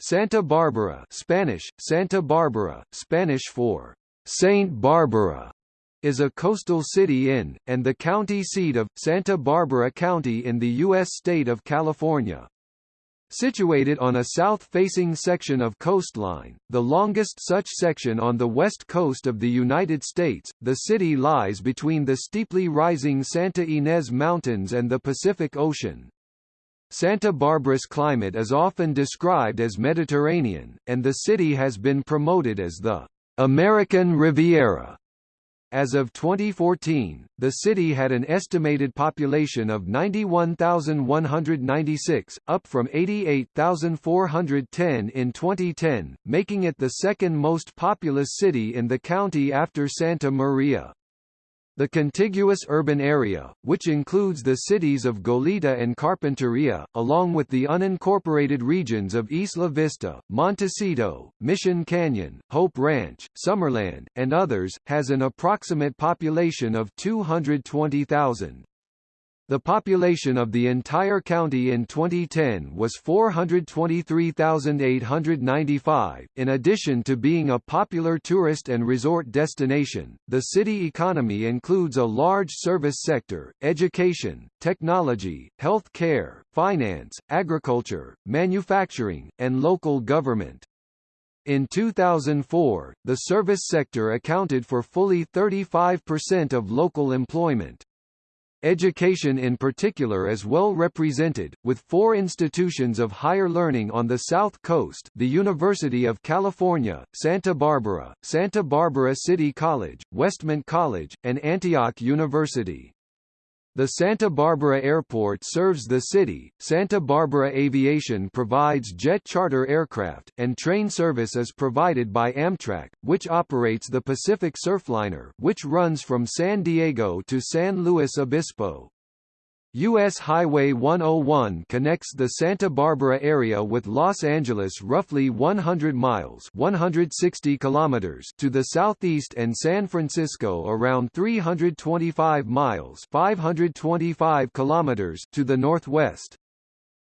Santa Barbara Spanish, Santa Barbara, Spanish for Saint Barbara, is a coastal city in, and the county seat of, Santa Barbara County in the U.S. state of California. Situated on a south-facing section of coastline, the longest such section on the west coast of the United States, the city lies between the steeply rising Santa Ynez Mountains and the Pacific Ocean. Santa Barbara's climate is often described as Mediterranean, and the city has been promoted as the American Riviera. As of 2014, the city had an estimated population of 91,196, up from 88,410 in 2010, making it the second most populous city in the county after Santa Maria. The contiguous urban area, which includes the cities of Goleta and Carpinteria, along with the unincorporated regions of Isla Vista, Montecito, Mission Canyon, Hope Ranch, Summerland, and others, has an approximate population of 220,000. The population of the entire county in 2010 was 423,895. In addition to being a popular tourist and resort destination, the city economy includes a large service sector, education, technology, health care, finance, agriculture, manufacturing, and local government. In 2004, the service sector accounted for fully 35% of local employment. Education in particular is well represented, with four institutions of higher learning on the South Coast the University of California, Santa Barbara, Santa Barbara City College, Westmont College, and Antioch University. The Santa Barbara Airport serves the city. Santa Barbara Aviation provides jet charter aircraft, and train service is provided by Amtrak, which operates the Pacific Surfliner, which runs from San Diego to San Luis Obispo. U.S. Highway 101 connects the Santa Barbara area with Los Angeles roughly 100 miles 160 kilometers to the southeast and San Francisco around 325 miles 525 kilometers to the northwest.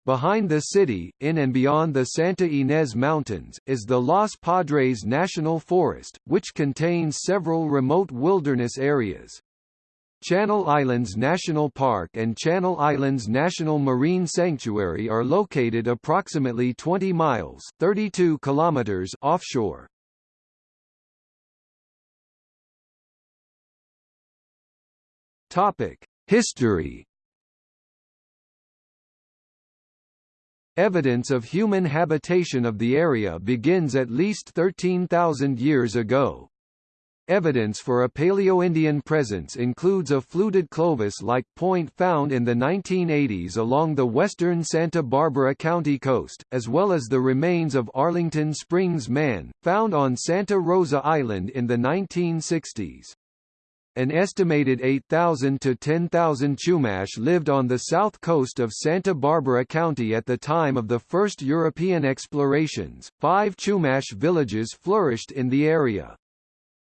Behind the city, in and beyond the Santa Ynez Mountains, is the Los Padres National Forest, which contains several remote wilderness areas. Channel Islands National Park and Channel Islands National Marine Sanctuary are located approximately 20 miles 32 kilometers offshore. Topic: History Evidence of human habitation of the area begins at least 13,000 years ago. Evidence for a Paleo-Indian presence includes a fluted Clovis-like point found in the 1980s along the western Santa Barbara County coast, as well as the remains of Arlington Springs Man, found on Santa Rosa Island in the 1960s. An estimated 8,000 to 10,000 Chumash lived on the south coast of Santa Barbara County at the time of the first European explorations. Five Chumash villages flourished in the area.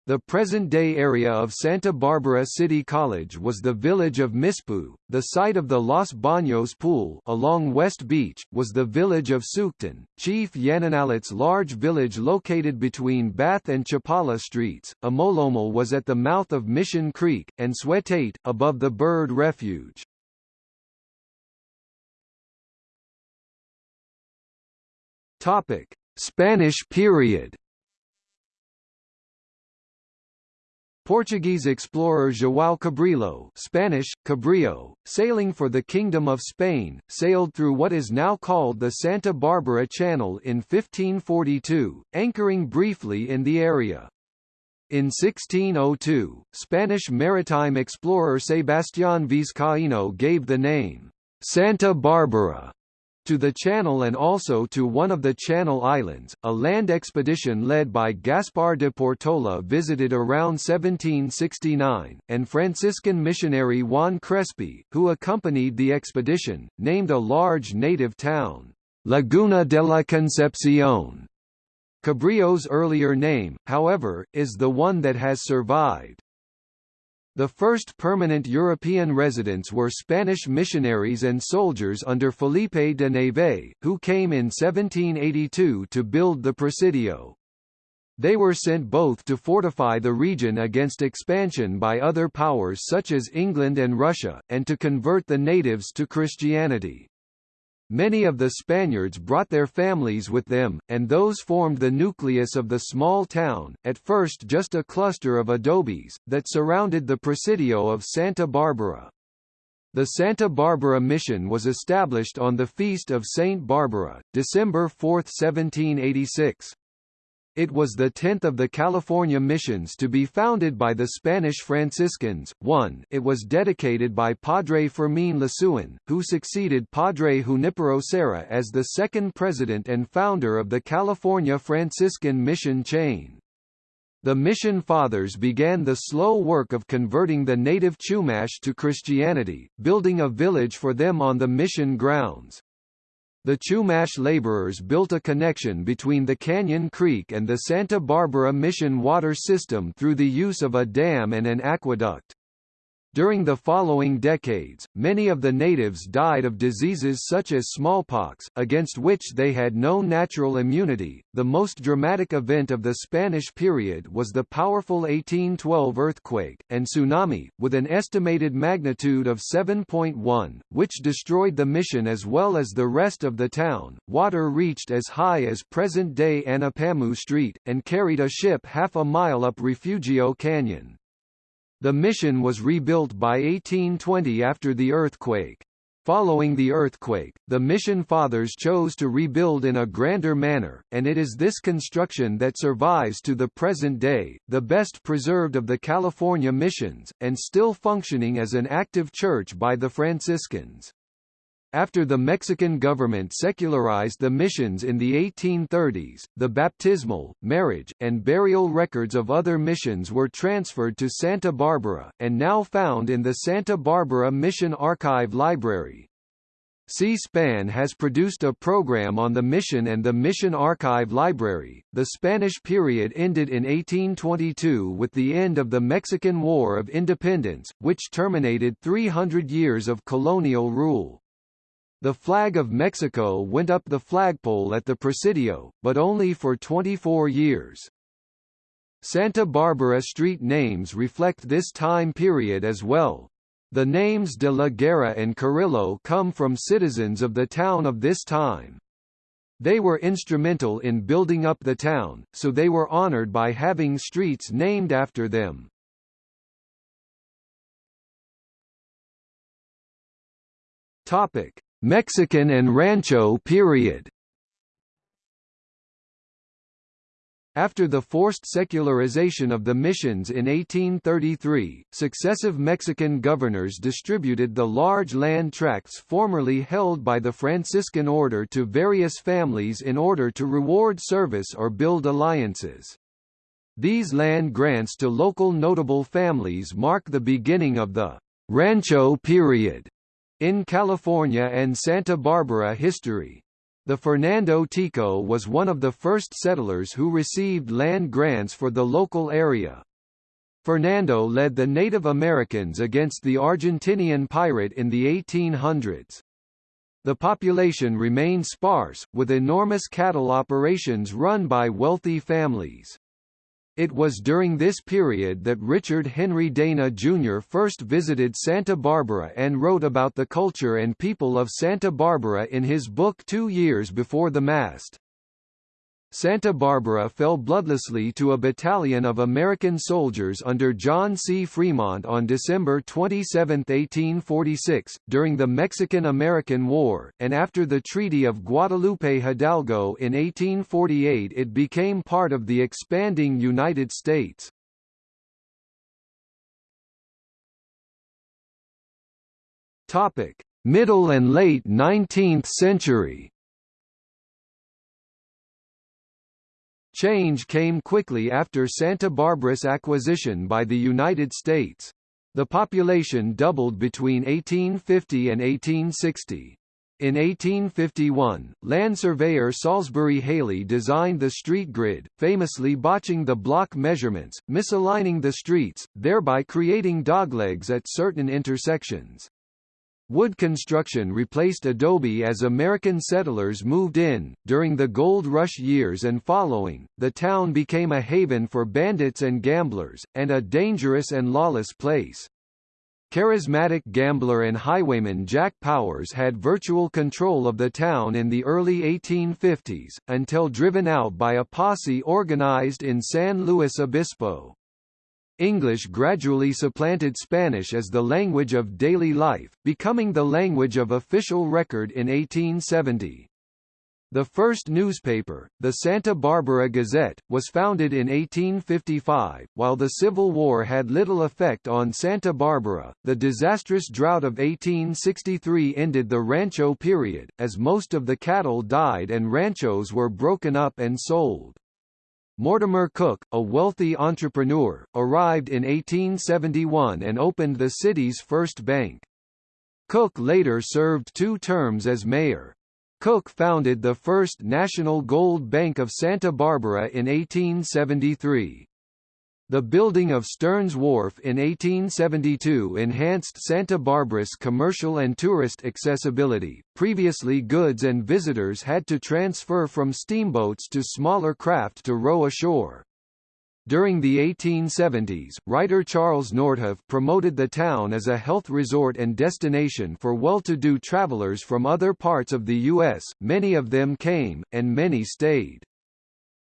The present-day area of Santa Barbara City College was the village of Mispu. The site of the Los Baños Pool along West Beach, was the village of Sucton. Chief Yananalit's large village located between Bath and Chapala streets. Amolomal was at the mouth of Mission Creek, and Swetate, above the bird refuge. Spanish period Portuguese explorer João Cabrillo Spanish, Cabrillo, sailing for the Kingdom of Spain, sailed through what is now called the Santa Barbara Channel in 1542, anchoring briefly in the area. In 1602, Spanish maritime explorer Sebastián Vizcaíno gave the name, Santa Barbara to the Channel and also to one of the Channel Islands. A land expedition led by Gaspar de Portola visited around 1769, and Franciscan missionary Juan Crespi, who accompanied the expedition, named a large native town, Laguna de la Concepción. Cabrillo's earlier name, however, is the one that has survived. The first permanent European residents were Spanish missionaries and soldiers under Felipe de Neve, who came in 1782 to build the Presidio. They were sent both to fortify the region against expansion by other powers such as England and Russia, and to convert the natives to Christianity. Many of the Spaniards brought their families with them, and those formed the nucleus of the small town, at first just a cluster of adobes, that surrounded the Presidio of Santa Barbara. The Santa Barbara Mission was established on the Feast of Saint Barbara, December 4, 1786. It was the tenth of the California missions to be founded by the Spanish Franciscans. 1. It was dedicated by Padre Fermín Lasuen, who succeeded Padre Junipero Serra as the second president and founder of the California Franciscan mission chain. The Mission Fathers began the slow work of converting the native Chumash to Christianity, building a village for them on the mission grounds. The Chumash laborers built a connection between the Canyon Creek and the Santa Barbara Mission water system through the use of a dam and an aqueduct. During the following decades, many of the natives died of diseases such as smallpox, against which they had no natural immunity. The most dramatic event of the Spanish period was the powerful 1812 earthquake, and tsunami, with an estimated magnitude of 7.1, which destroyed the mission as well as the rest of the town. Water reached as high as present day Anapamu Street, and carried a ship half a mile up Refugio Canyon. The mission was rebuilt by 1820 after the earthquake. Following the earthquake, the Mission Fathers chose to rebuild in a grander manner, and it is this construction that survives to the present day, the best preserved of the California missions, and still functioning as an active church by the Franciscans. After the Mexican government secularized the missions in the 1830s, the baptismal, marriage, and burial records of other missions were transferred to Santa Barbara, and now found in the Santa Barbara Mission Archive Library. C-SPAN has produced a program on the mission and the Mission Archive Library. The Spanish period ended in 1822 with the end of the Mexican War of Independence, which terminated 300 years of colonial rule. The flag of Mexico went up the flagpole at the Presidio, but only for 24 years. Santa Barbara street names reflect this time period as well. The names de la Guerra and Carrillo come from citizens of the town of this time. They were instrumental in building up the town, so they were honored by having streets named after them. Topic: Mexican and Rancho period After the forced secularization of the missions in 1833, successive Mexican governors distributed the large land tracts formerly held by the Franciscan order to various families in order to reward service or build alliances. These land grants to local notable families mark the beginning of the Rancho period in California and Santa Barbara history. The Fernando Tico was one of the first settlers who received land grants for the local area. Fernando led the Native Americans against the Argentinian pirate in the 1800s. The population remained sparse, with enormous cattle operations run by wealthy families. It was during this period that Richard Henry Dana Jr. first visited Santa Barbara and wrote about the culture and people of Santa Barbara in his book Two Years Before the Mast. Santa Barbara fell bloodlessly to a battalion of American soldiers under John C. Fremont on December 27, 1846, during the Mexican–American War, and after the Treaty of Guadalupe Hidalgo in 1848 it became part of the expanding United States. Middle and late 19th century Change came quickly after Santa Barbara's acquisition by the United States. The population doubled between 1850 and 1860. In 1851, land surveyor Salisbury Haley designed the street grid, famously botching the block measurements, misaligning the streets, thereby creating doglegs at certain intersections. Wood construction replaced adobe as American settlers moved in. During the gold rush years and following, the town became a haven for bandits and gamblers, and a dangerous and lawless place. Charismatic gambler and highwayman Jack Powers had virtual control of the town in the early 1850s, until driven out by a posse organized in San Luis Obispo. English gradually supplanted Spanish as the language of daily life, becoming the language of official record in 1870. The first newspaper, the Santa Barbara Gazette, was founded in 1855. While the Civil War had little effect on Santa Barbara, the disastrous drought of 1863 ended the rancho period, as most of the cattle died and ranchos were broken up and sold. Mortimer Cook, a wealthy entrepreneur, arrived in 1871 and opened the city's first bank. Cook later served two terms as mayor. Cook founded the first National Gold Bank of Santa Barbara in 1873. The building of Stearns Wharf in 1872 enhanced Santa Barbara's commercial and tourist accessibility. Previously goods and visitors had to transfer from steamboats to smaller craft to row ashore. During the 1870s, writer Charles Nordhoff promoted the town as a health resort and destination for well-to-do travelers from other parts of the U.S., many of them came, and many stayed.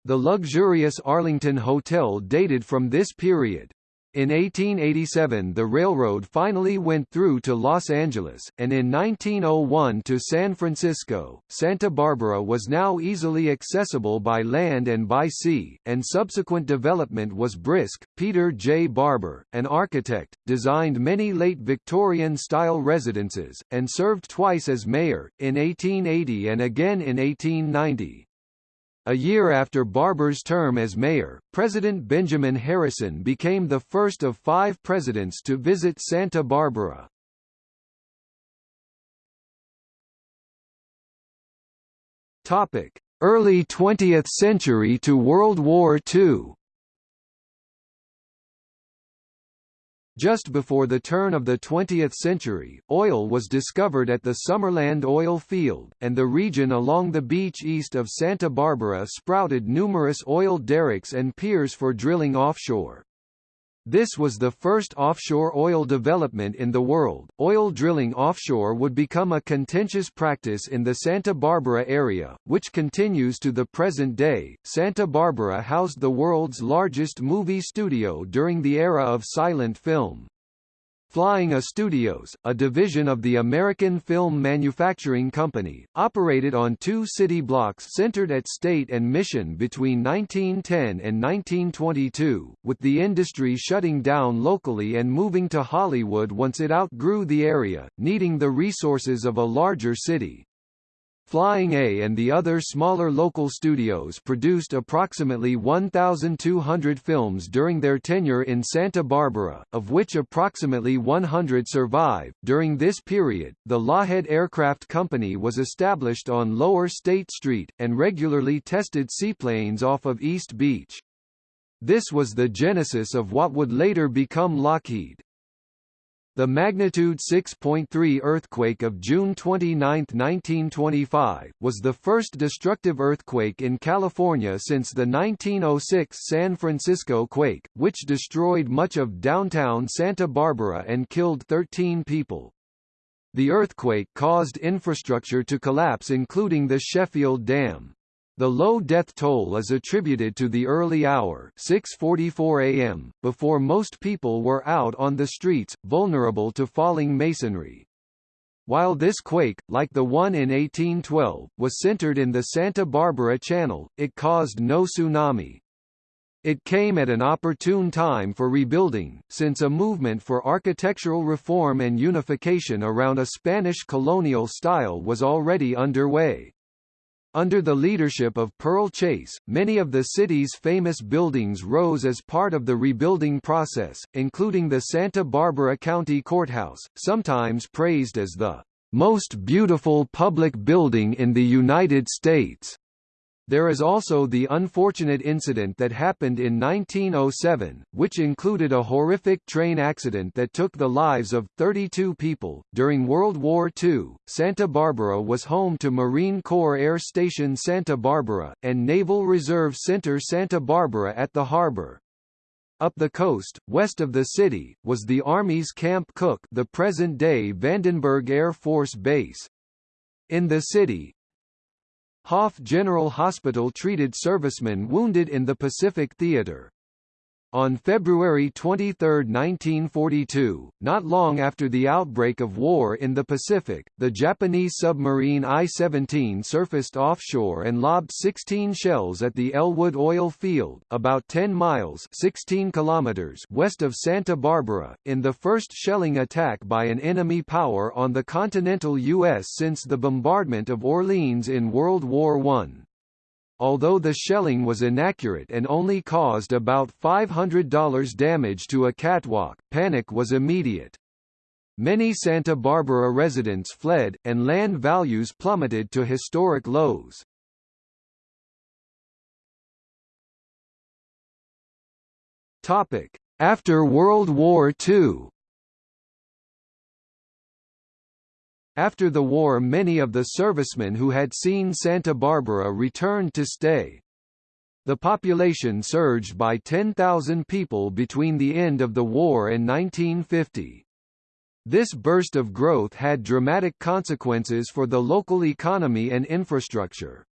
The luxurious Arlington Hotel dated from this period. In 1887 the railroad finally went through to Los Angeles, and in 1901 to San Francisco. Santa Barbara was now easily accessible by land and by sea, and subsequent development was brisk. Peter J. Barber, an architect, designed many late Victorian-style residences, and served twice as mayor, in 1880 and again in 1890. A year after Barber's term as mayor, President Benjamin Harrison became the first of five presidents to visit Santa Barbara. Early 20th century to World War II Just before the turn of the 20th century, oil was discovered at the Summerland oil field, and the region along the beach east of Santa Barbara sprouted numerous oil derricks and piers for drilling offshore. This was the first offshore oil development in the world. Oil drilling offshore would become a contentious practice in the Santa Barbara area, which continues to the present day. Santa Barbara housed the world's largest movie studio during the era of silent film. Flying A Studios, a division of the American Film Manufacturing Company, operated on two city blocks centered at State and Mission between 1910 and 1922, with the industry shutting down locally and moving to Hollywood once it outgrew the area, needing the resources of a larger city. Flying A and the other smaller local studios produced approximately 1,200 films during their tenure in Santa Barbara, of which approximately 100 survive. During this period, the Loughead Aircraft Company was established on Lower State Street, and regularly tested seaplanes off of East Beach. This was the genesis of what would later become Lockheed. The magnitude 6.3 earthquake of June 29, 1925, was the first destructive earthquake in California since the 1906 San Francisco quake, which destroyed much of downtown Santa Barbara and killed 13 people. The earthquake caused infrastructure to collapse including the Sheffield Dam. The low death toll is attributed to the early hour 6.44 am, before most people were out on the streets, vulnerable to falling masonry. While this quake, like the one in 1812, was centered in the Santa Barbara Channel, it caused no tsunami. It came at an opportune time for rebuilding, since a movement for architectural reform and unification around a Spanish colonial style was already underway. Under the leadership of Pearl Chase, many of the city's famous buildings rose as part of the rebuilding process, including the Santa Barbara County Courthouse, sometimes praised as the most beautiful public building in the United States. There is also the unfortunate incident that happened in 1907, which included a horrific train accident that took the lives of 32 people. During World War II, Santa Barbara was home to Marine Corps Air Station Santa Barbara, and Naval Reserve Center Santa Barbara at the harbor. Up the coast, west of the city, was the Army's Camp Cooke the present-day Vandenberg Air Force Base. In the city, Hoff General Hospital treated servicemen wounded in the Pacific Theater. On February 23, 1942, not long after the outbreak of war in the Pacific, the Japanese submarine I-17 surfaced offshore and lobbed 16 shells at the Ellwood oil field, about 10 miles 16 kilometers west of Santa Barbara, in the first shelling attack by an enemy power on the continental U.S. since the bombardment of Orleans in World War I. Although the shelling was inaccurate and only caused about $500 damage to a catwalk, panic was immediate. Many Santa Barbara residents fled, and land values plummeted to historic lows. After World War II After the war many of the servicemen who had seen Santa Barbara returned to stay. The population surged by 10,000 people between the end of the war and 1950. This burst of growth had dramatic consequences for the local economy and infrastructure.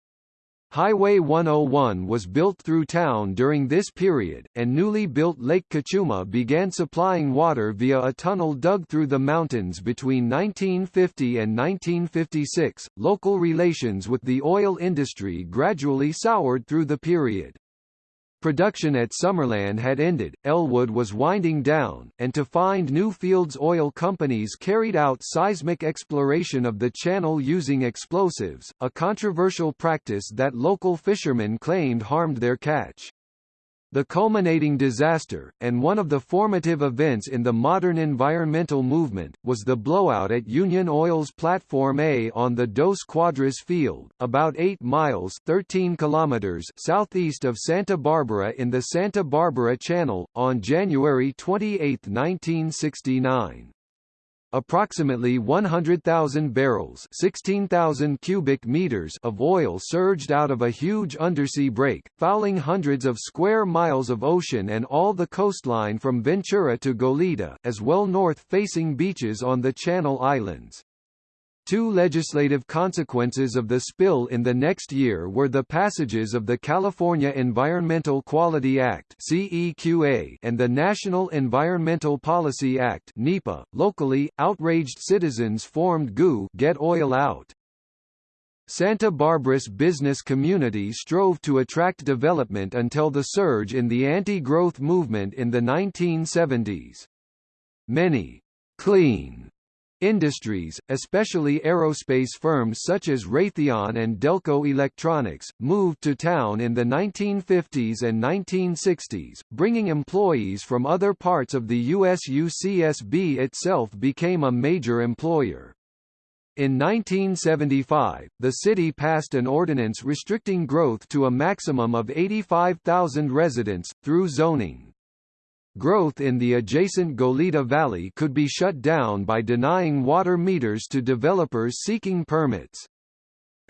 Highway 101 was built through town during this period, and newly built Lake Cachuma began supplying water via a tunnel dug through the mountains between 1950 and 1956. Local relations with the oil industry gradually soured through the period. Production at Summerland had ended, Ellwood was winding down, and to find new fields oil companies carried out seismic exploration of the channel using explosives, a controversial practice that local fishermen claimed harmed their catch. The culminating disaster, and one of the formative events in the modern environmental movement, was the blowout at Union Oil's Platform A on the Dos Cuadras field, about 8 miles 13 kilometers southeast of Santa Barbara in the Santa Barbara Channel, on January 28, 1969 approximately 100,000 barrels 16,000 cubic meters of oil surged out of a huge undersea break, fouling hundreds of square miles of ocean and all the coastline from Ventura to Goleta, as well north-facing beaches on the Channel Islands. Two legislative consequences of the spill in the next year were the passages of the California Environmental Quality Act and the National Environmental Policy Act (NEPA). Locally, outraged citizens formed GOO Get Oil Out. Santa Barbara's business community strove to attract development until the surge in the anti-growth movement in the 1970s. Many clean Industries, especially aerospace firms such as Raytheon and Delco Electronics, moved to town in the 1950s and 1960s, bringing employees from other parts of the U.S. UCSB itself became a major employer. In 1975, the city passed an ordinance restricting growth to a maximum of 85,000 residents, through zoning. Growth in the adjacent Goleta Valley could be shut down by denying water meters to developers seeking permits.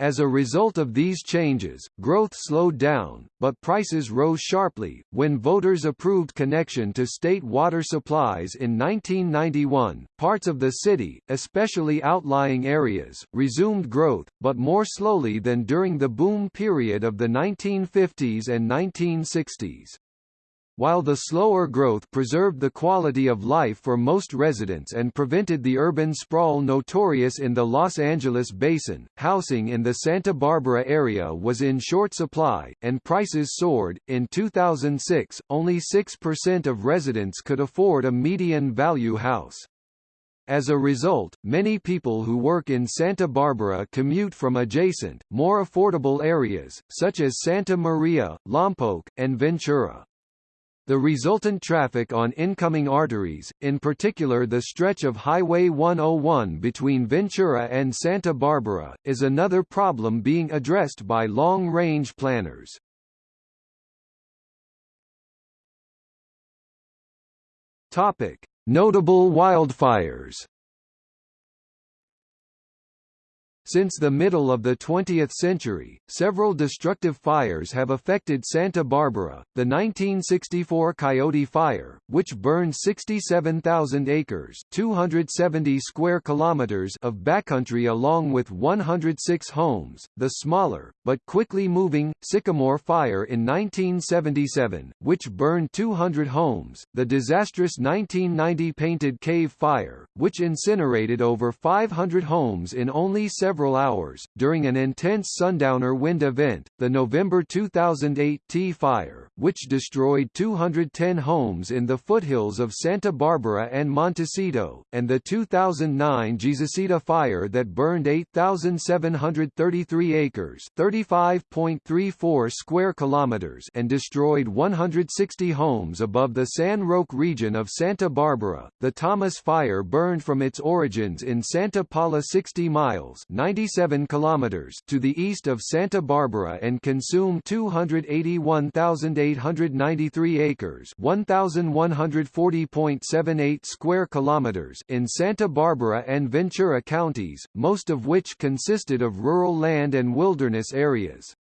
As a result of these changes, growth slowed down, but prices rose sharply. When voters approved connection to state water supplies in 1991, parts of the city, especially outlying areas, resumed growth, but more slowly than during the boom period of the 1950s and 1960s. While the slower growth preserved the quality of life for most residents and prevented the urban sprawl notorious in the Los Angeles basin, housing in the Santa Barbara area was in short supply, and prices soared. In 2006, only 6% of residents could afford a median value house. As a result, many people who work in Santa Barbara commute from adjacent, more affordable areas, such as Santa Maria, Lompoc, and Ventura. The resultant traffic on incoming arteries, in particular the stretch of Highway 101 between Ventura and Santa Barbara, is another problem being addressed by long-range planners. Topic: Notable wildfires Since the middle of the 20th century, several destructive fires have affected Santa Barbara. The 1964 Coyote Fire, which burned 67,000 acres (270 square kilometers) of backcountry along with 106 homes. The smaller but quickly moving Sycamore Fire in 1977, which burned 200 homes. The disastrous 1990 Painted Cave Fire, which incinerated over 500 homes in only several several hours. During an intense sundowner wind event, the November 2008 Tea Fire, which destroyed 210 homes in the foothills of Santa Barbara and Montecito, and the 2009 Jesusita Fire that burned 8,733 acres (35.34 square kilometers) and destroyed 160 homes above the San Roque region of Santa Barbara. The Thomas Fire burned from its origins in Santa Paula 60 miles 97 kilometers to the east of Santa Barbara and consume 281,893 acres, 1,140.78 square kilometers in Santa Barbara and Ventura counties, most of which consisted of rural land and wilderness areas.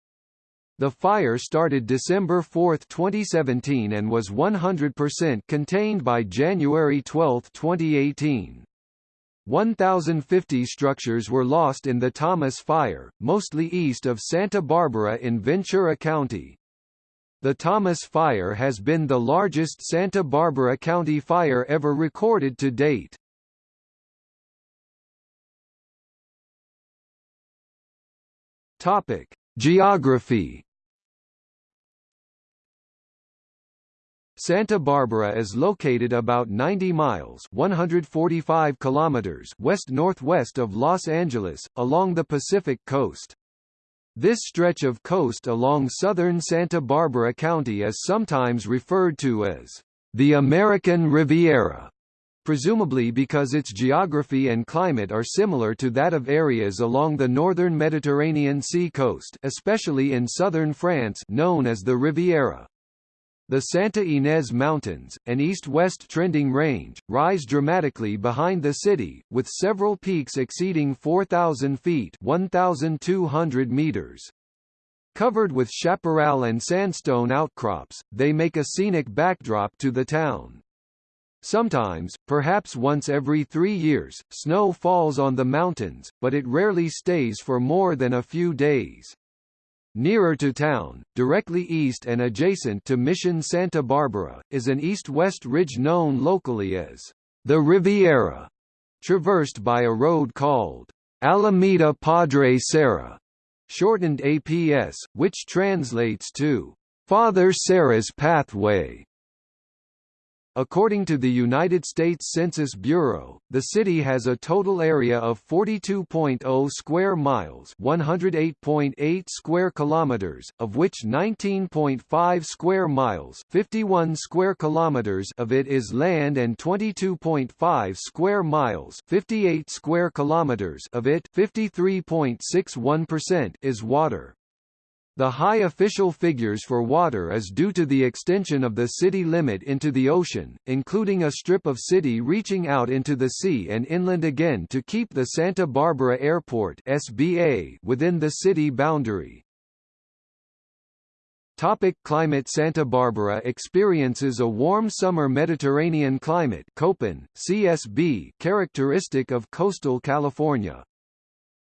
The fire started December 4, 2017 and was 100% contained by January 12, 2018. 1,050 structures were lost in the Thomas Fire, mostly east of Santa Barbara in Ventura County. The Thomas Fire has been the largest Santa Barbara County fire ever recorded to date. Topic: Geography Santa Barbara is located about 90 miles 145 kilometers west-northwest of Los Angeles, along the Pacific coast. This stretch of coast along southern Santa Barbara County is sometimes referred to as the American Riviera, presumably because its geography and climate are similar to that of areas along the northern Mediterranean sea coast especially in southern France known as the Riviera. The Santa Ynez Mountains, an east-west trending range, rise dramatically behind the city, with several peaks exceeding 4,000 feet 1,200 meters. Covered with chaparral and sandstone outcrops, they make a scenic backdrop to the town. Sometimes, perhaps once every three years, snow falls on the mountains, but it rarely stays for more than a few days. Nearer to town, directly east and adjacent to Mission Santa Barbara, is an east-west ridge known locally as the Riviera, traversed by a road called Alameda Padre Serra, shortened APS, which translates to Father Serra's Pathway. According to the United States Census Bureau, the city has a total area of 42.0 square miles, 108.8 square kilometers, of which 19.5 square miles, 51 square kilometers of it is land and 22.5 square miles, 58 square kilometers of it, 53.61% is water. The high official figures for water is due to the extension of the city limit into the ocean, including a strip of city reaching out into the sea and inland again to keep the Santa Barbara Airport SBA within the city boundary. Topic climate Santa Barbara experiences a warm summer Mediterranean climate Köppen, CSB characteristic of coastal California.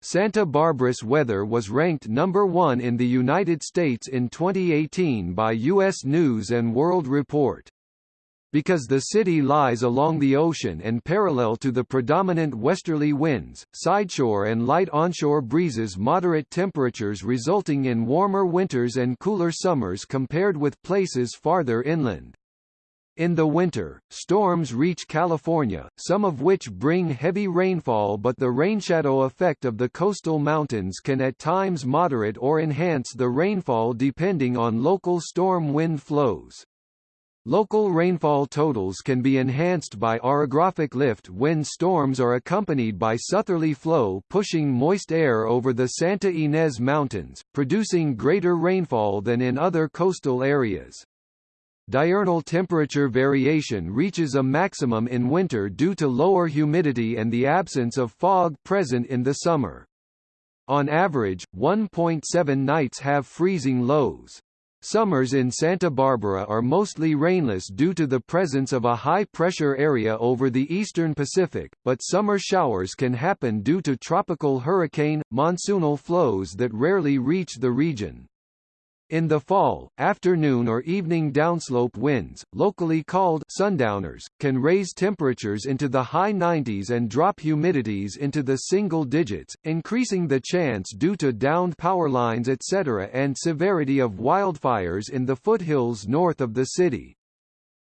Santa Barbara's weather was ranked number one in the United States in 2018 by U.S. News & World Report. Because the city lies along the ocean and parallel to the predominant westerly winds, sideshore and light onshore breezes moderate temperatures resulting in warmer winters and cooler summers compared with places farther inland. In the winter, storms reach California, some of which bring heavy rainfall but the rainshadow effect of the coastal mountains can at times moderate or enhance the rainfall depending on local storm wind flows. Local rainfall totals can be enhanced by orographic lift when storms are accompanied by southerly flow pushing moist air over the Santa Ynez Mountains, producing greater rainfall than in other coastal areas. Diurnal temperature variation reaches a maximum in winter due to lower humidity and the absence of fog present in the summer. On average, 1.7 nights have freezing lows. Summers in Santa Barbara are mostly rainless due to the presence of a high-pressure area over the eastern Pacific, but summer showers can happen due to tropical hurricane, monsoonal flows that rarely reach the region. In the fall, afternoon or evening downslope winds, locally called sundowners, can raise temperatures into the high 90s and drop humidities into the single digits, increasing the chance due to downed power lines etc. and severity of wildfires in the foothills north of the city.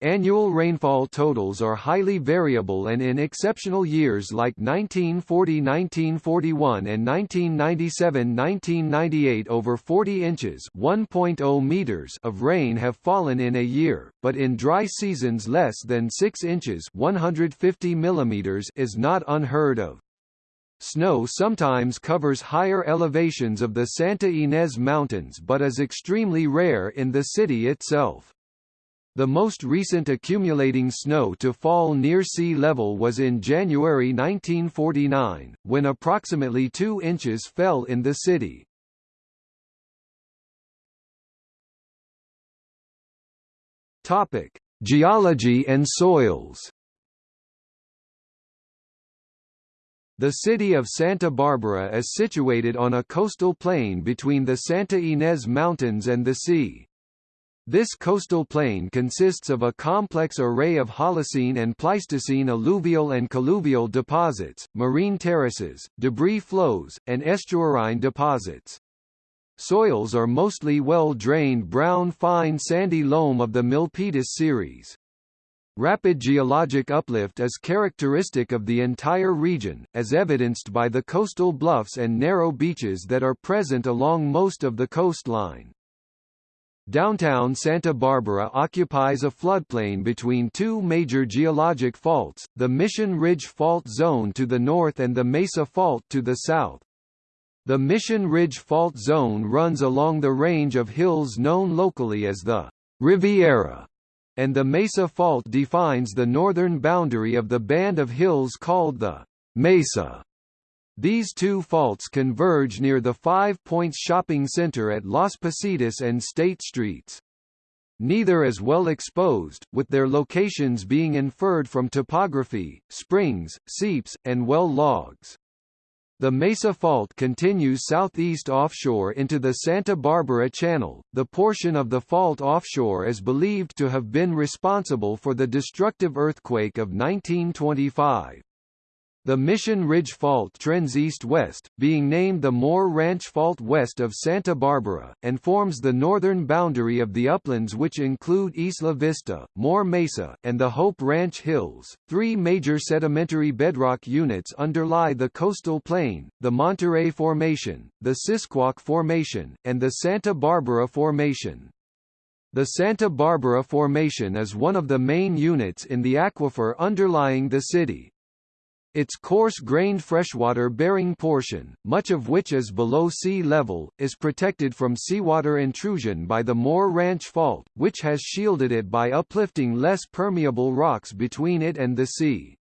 Annual rainfall totals are highly variable and in exceptional years like 1940-1941 and 1997-1998 over 40 inches (1.0 meters) of rain have fallen in a year, but in dry seasons less than 6 inches (150 millimeters) is not unheard of. Snow sometimes covers higher elevations of the Santa Ynez Mountains but is extremely rare in the city itself. The most recent accumulating snow to fall near sea level was in January 1949, when approximately 2 inches fell in the city. Topic: Geology and soils. The city of Santa Barbara is situated on a coastal plain between the Santa Ynez Mountains and the sea. This coastal plain consists of a complex array of Holocene and Pleistocene alluvial and colluvial deposits, marine terraces, debris flows, and estuarine deposits. Soils are mostly well-drained brown fine sandy loam of the Milpitas series. Rapid geologic uplift is characteristic of the entire region, as evidenced by the coastal bluffs and narrow beaches that are present along most of the coastline. Downtown Santa Barbara occupies a floodplain between two major geologic faults, the Mission Ridge Fault Zone to the north and the Mesa Fault to the south. The Mission Ridge Fault Zone runs along the range of hills known locally as the Riviera, and the Mesa Fault defines the northern boundary of the band of hills called the Mesa. These two faults converge near the Five Points shopping center at Las Positas and State Streets. Neither is well exposed, with their locations being inferred from topography, springs, seeps, and well logs. The Mesa Fault continues southeast offshore into the Santa Barbara Channel. The portion of the fault offshore is believed to have been responsible for the destructive earthquake of 1925. The Mission Ridge Fault trends east-west, being named the More Ranch Fault west of Santa Barbara, and forms the northern boundary of the uplands which include Isla Vista, More Mesa, and the Hope Ranch Hills. Three major sedimentary bedrock units underlie the coastal plain, the Monterey Formation, the Sisquoc Formation, and the Santa Barbara Formation. The Santa Barbara Formation is one of the main units in the aquifer underlying the city, its coarse-grained freshwater-bearing portion, much of which is below sea level, is protected from seawater intrusion by the More Ranch Fault, which has shielded it by uplifting less permeable rocks between it and the sea.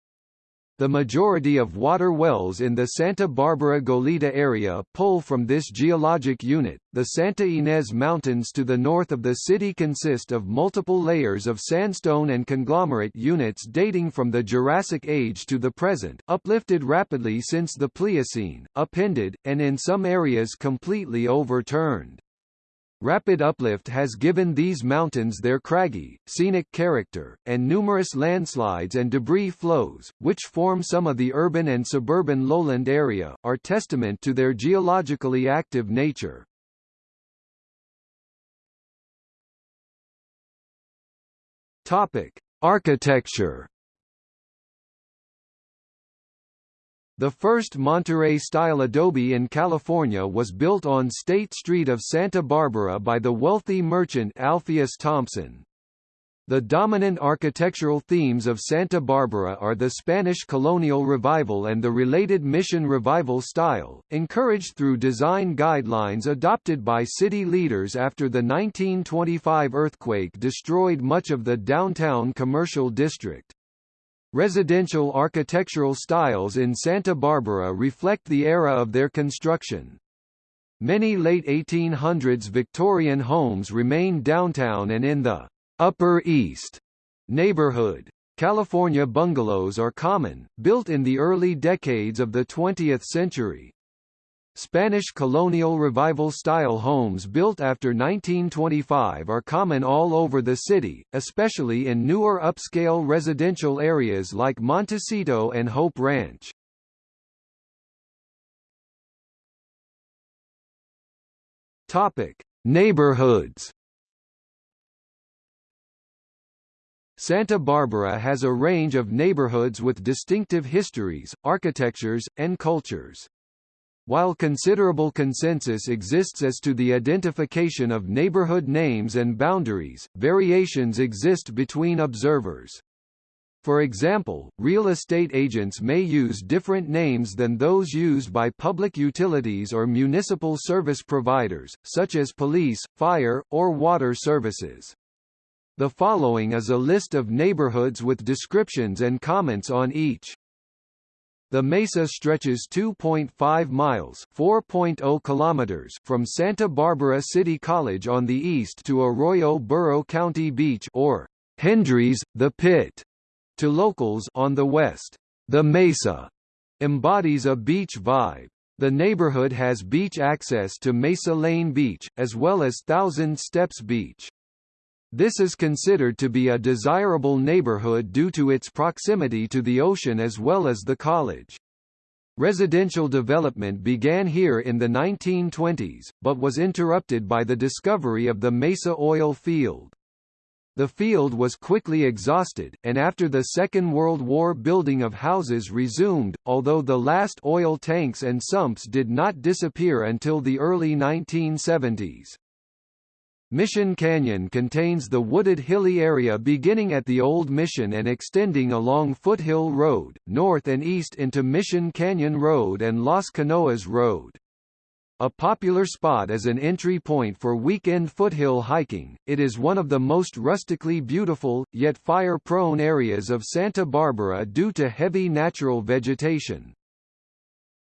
The majority of water wells in the Santa Barbara Goleta area pull from this geologic unit. The Santa Ynez Mountains to the north of the city consist of multiple layers of sandstone and conglomerate units dating from the Jurassic Age to the present, uplifted rapidly since the Pliocene, upended, and in some areas completely overturned. Rapid uplift has given these mountains their craggy, scenic character, and numerous landslides and debris flows, which form some of the urban and suburban lowland area, are testament to their geologically active nature. Topic: Architecture The first Monterey-style adobe in California was built on State Street of Santa Barbara by the wealthy merchant Alpheus Thompson. The dominant architectural themes of Santa Barbara are the Spanish colonial revival and the related mission revival style, encouraged through design guidelines adopted by city leaders after the 1925 earthquake destroyed much of the downtown commercial district. Residential architectural styles in Santa Barbara reflect the era of their construction. Many late 1800s Victorian homes remain downtown and in the Upper East neighborhood. California bungalows are common, built in the early decades of the 20th century. Spanish colonial revival-style homes built after 1925 are common all over the city, especially in newer upscale residential areas like Montecito and Hope Ranch. Topic: Neighborhoods Santa Barbara has a range of neighborhoods with distinctive histories, architectures, and cultures. While considerable consensus exists as to the identification of neighborhood names and boundaries, variations exist between observers. For example, real estate agents may use different names than those used by public utilities or municipal service providers, such as police, fire, or water services. The following is a list of neighborhoods with descriptions and comments on each. The mesa stretches 2.5 miles (4.0 kilometers) from Santa Barbara City College on the east to Arroyo Burro County Beach or Hendry's, the Pit, to locals on the west. The Mesa embodies a beach vibe. The neighborhood has beach access to Mesa Lane Beach, as well as Thousand Steps Beach. This is considered to be a desirable neighborhood due to its proximity to the ocean as well as the college. Residential development began here in the 1920s, but was interrupted by the discovery of the Mesa oil field. The field was quickly exhausted, and after the Second World War building of houses resumed, although the last oil tanks and sumps did not disappear until the early 1970s. Mission Canyon contains the wooded hilly area beginning at the Old Mission and extending along Foothill Road, north and east into Mission Canyon Road and Las Canoas Road. A popular spot as an entry point for weekend foothill hiking, it is one of the most rustically beautiful, yet fire-prone areas of Santa Barbara due to heavy natural vegetation.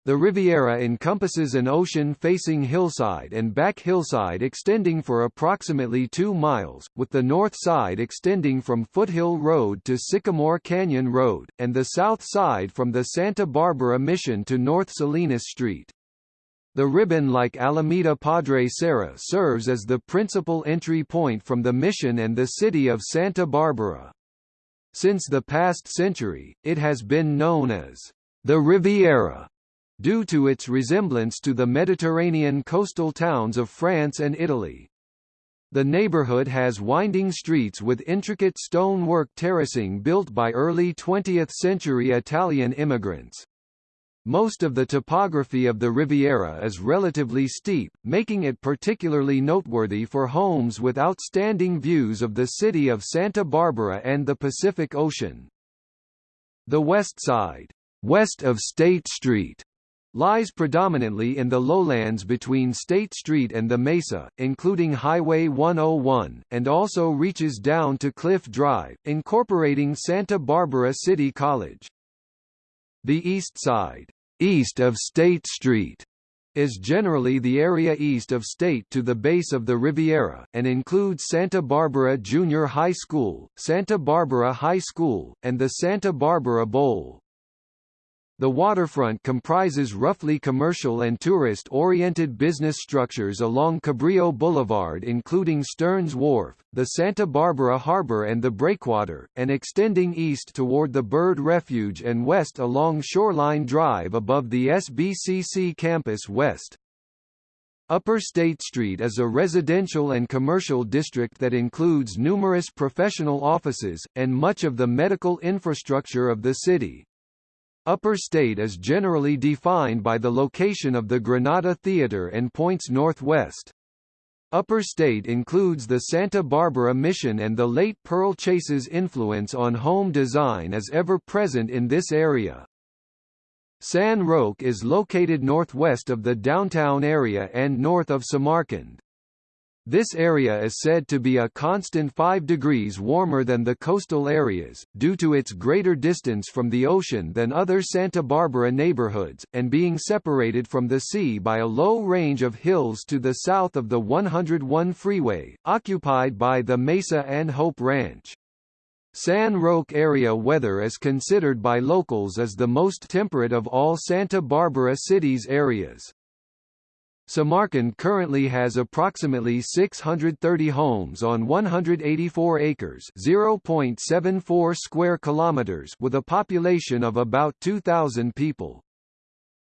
The Riviera encompasses an ocean-facing hillside and back hillside extending for approximately 2 miles, with the north side extending from Foothill Road to Sycamore Canyon Road, and the south side from the Santa Barbara Mission to North Salinas Street. The ribbon like Alameda Padre Serra serves as the principal entry point from the Mission and the city of Santa Barbara. Since the past century, it has been known as the Riviera due to its resemblance to the Mediterranean coastal towns of France and Italy. The neighborhood has winding streets with intricate stonework terracing built by early 20th-century Italian immigrants. Most of the topography of the Riviera is relatively steep, making it particularly noteworthy for homes with outstanding views of the city of Santa Barbara and the Pacific Ocean. The West Side, west of State Street, lies predominantly in the lowlands between State Street and the Mesa, including Highway 101, and also reaches down to Cliff Drive, incorporating Santa Barbara City College. The east side, east of State Street, is generally the area east of State to the base of the Riviera, and includes Santa Barbara Junior High School, Santa Barbara High School, and the Santa Barbara Bowl. The waterfront comprises roughly commercial and tourist-oriented business structures along Cabrillo Boulevard including Stearns Wharf, the Santa Barbara Harbor and the Breakwater, and extending east toward the Bird Refuge and west along Shoreline Drive above the SBCC campus west. Upper State Street is a residential and commercial district that includes numerous professional offices, and much of the medical infrastructure of the city. Upper State is generally defined by the location of the Granada Theatre and points northwest. Upper State includes the Santa Barbara Mission and the late Pearl Chase's influence on home design is ever present in this area. San Roque is located northwest of the downtown area and north of Samarkand. This area is said to be a constant 5 degrees warmer than the coastal areas, due to its greater distance from the ocean than other Santa Barbara neighborhoods, and being separated from the sea by a low range of hills to the south of the 101 freeway, occupied by the Mesa and Hope Ranch. San Roque area weather is considered by locals as the most temperate of all Santa Barbara City's areas. Samarkand currently has approximately 630 homes on 184 acres (0.74 square kilometers) with a population of about 2,000 people.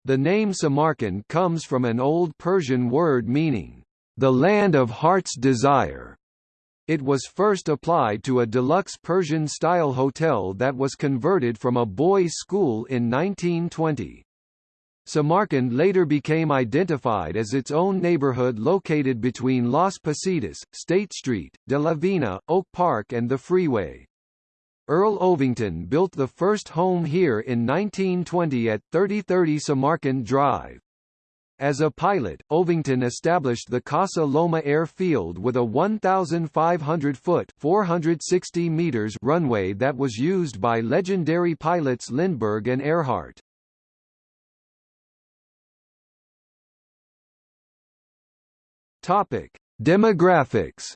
The name Samarkand comes from an old Persian word meaning, the land of heart's desire. It was first applied to a deluxe Persian-style hotel that was converted from a boys' school in 1920. Samarkand later became identified as its own neighborhood located between Las Positas, State Street, De La Vina, Oak Park and the freeway. Earl Ovington built the first home here in 1920 at 3030 Samarkand Drive. As a pilot, Ovington established the Casa Loma Airfield with a 1,500-foot (460 meters) runway that was used by legendary pilots Lindbergh and Earhart. Topic: Demographics.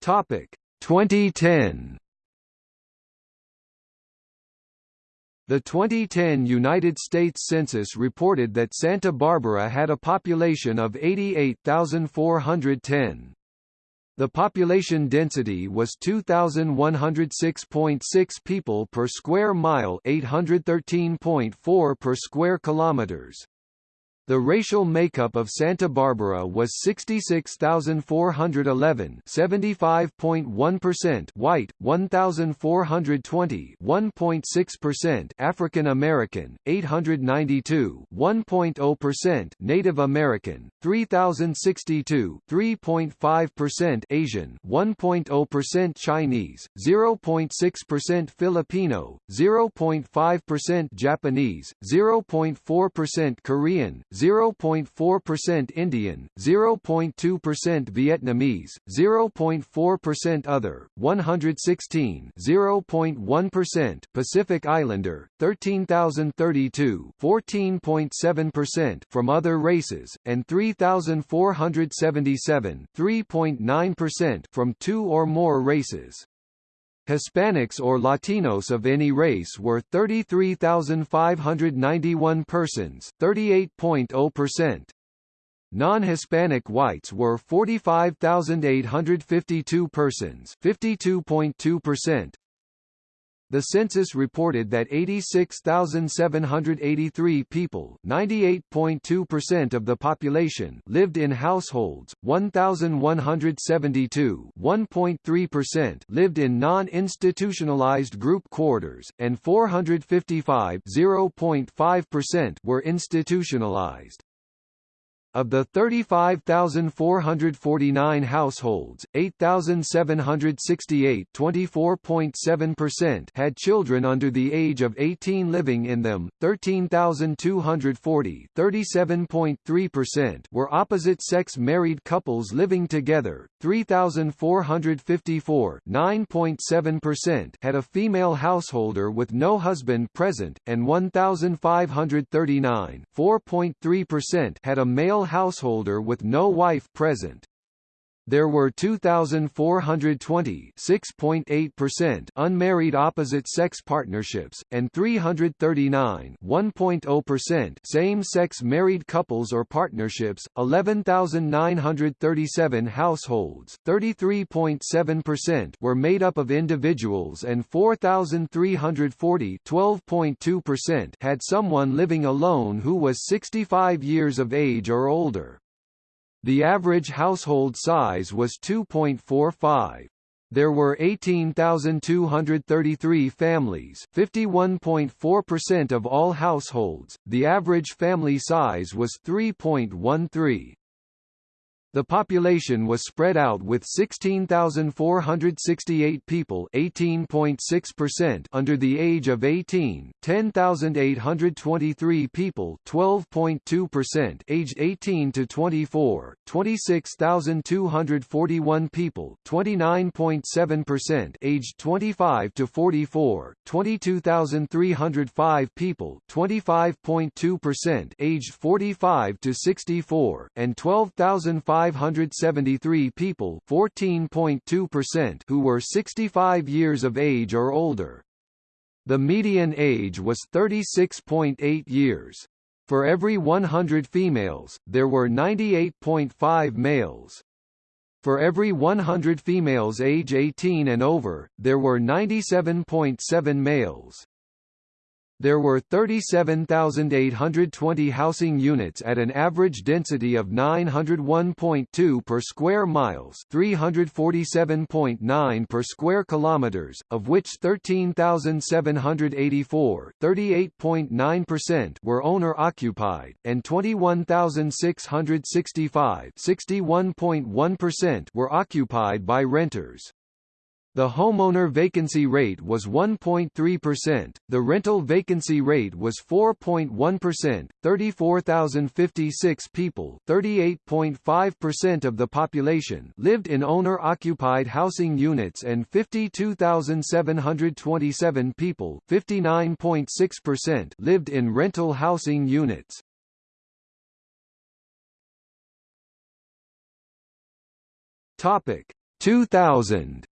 Topic: 2010. The 2010 United States Census reported that Santa Barbara had a population of 88,410. The population density was 2106.6 people per square mile, 813.4 per square kilometers. The racial makeup of Santa Barbara was 66,411 75.1% white, 1,420 1.6% African American, 892 1.0% Native American, 3,062 3.5% Asian 1.0% Chinese, 0.6% Filipino, 0.5% Japanese, 0.4% Korean, 0.4% Indian, 0.2% Vietnamese, 0.4% other, 116 0.1% Pacific Islander, 13,032 14.7% from other races, and 3,477 3.9% from two or more races. Hispanics or Latinos of any race were 33,591 persons 38.0%. Non-Hispanic whites were 45,852 persons 52.2%. The census reported that 86,783 people, 98.2% of the population, lived in households, 1,172, 1.3% lived in non-institutionalized group quarters, and 455, 0.5% were institutionalized. Of the 35,449 households, 8,768 had children under the age of 18 living in them, 13,240 were opposite-sex married couples living together, 3,454 had a female householder with no husband present, and 1,539 had a male householder with no wife present. There were 2,420 6.8% unmarried opposite-sex partnerships, and 339 1.0% same-sex married couples or partnerships, 11,937 households 33.7% were made up of individuals and 4,340 12.2% had someone living alone who was 65 years of age or older. The average household size was 2.45. There were 18,233 families, 51.4% of all households. The average family size was 3.13. The population was spread out with 16,468 people (18.6%) under the age of 18, 10,823 people (12.2%) aged 18 to 24, 26,241 people (29.7%) aged 25 to 44, 22,305 people (25.2%) aged 45 to 64, and 12,500 573 people 14.2% who were 65 years of age or older. The median age was 36.8 years. For every 100 females, there were 98.5 males. For every 100 females age 18 and over, there were 97.7 males. There were 37,820 housing units at an average density of 901.2 per square miles, 347.9 per square kilometers, of which 13,784, 38.9% were owner occupied, and 21,665, 61.1% were occupied by renters. The homeowner vacancy rate was 1.3%, the rental vacancy rate was 4.1%, 34,056 people 38.5% of the population lived in owner-occupied housing units and 52,727 people 59.6% lived in rental housing units. Topic 2000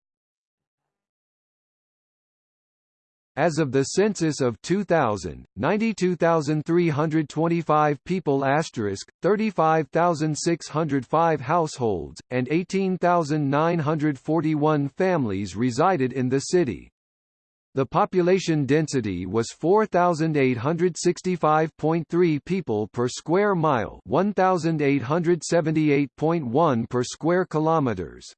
As of the census of 2000, 92,325 people asterisk, 35,605 households, and 18,941 families resided in the city. The population density was 4,865.3 people per square mile 1,878.1 per square kilometers.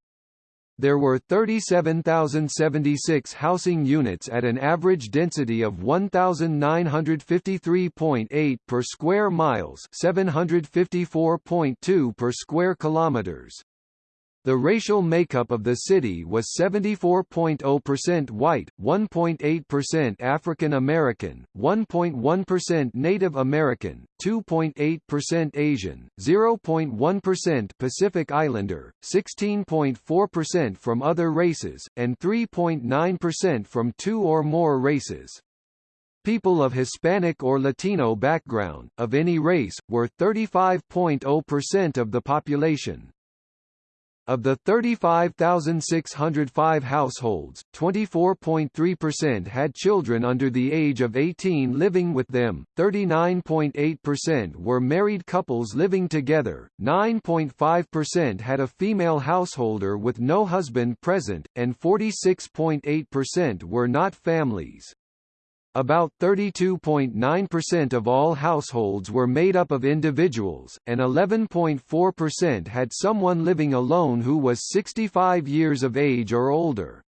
There were 37,076 housing units at an average density of 1,953.8 per square miles 754.2 per square kilometers. The racial makeup of the city was 74.0% white, 1.8% African American, 1.1% Native American, 2.8% Asian, 0.1% Pacific Islander, 16.4% from other races, and 3.9% from two or more races. People of Hispanic or Latino background, of any race, were 35.0% of the population. Of the 35,605 households, 24.3% had children under the age of 18 living with them, 39.8% were married couples living together, 9.5% had a female householder with no husband present, and 46.8% were not families. About 32.9% of all households were made up of individuals, and 11.4% had someone living alone who was 65 years of age or older.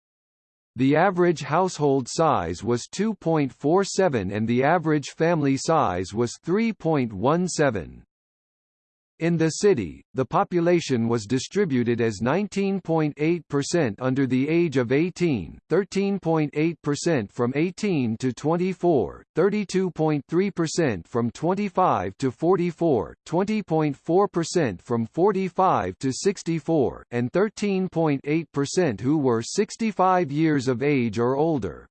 The average household size was 2.47 and the average family size was 3.17. In the city, the population was distributed as 19.8% under the age of 18, 13.8% from 18 to 24, 32.3% from 25 to 44, 20.4% from 45 to 64, and 13.8% who were 65 years of age or older.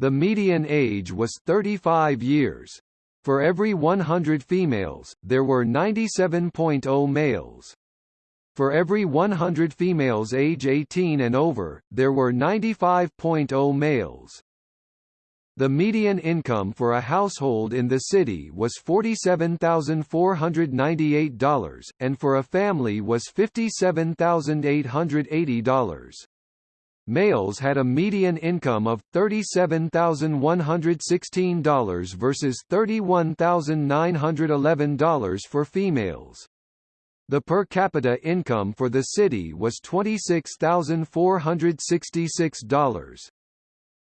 The median age was 35 years. For every 100 females, there were 97.0 males. For every 100 females age 18 and over, there were 95.0 males. The median income for a household in the city was $47,498, and for a family was $57,880 males had a median income of $37,116 versus $31,911 for females. The per capita income for the city was $26,466.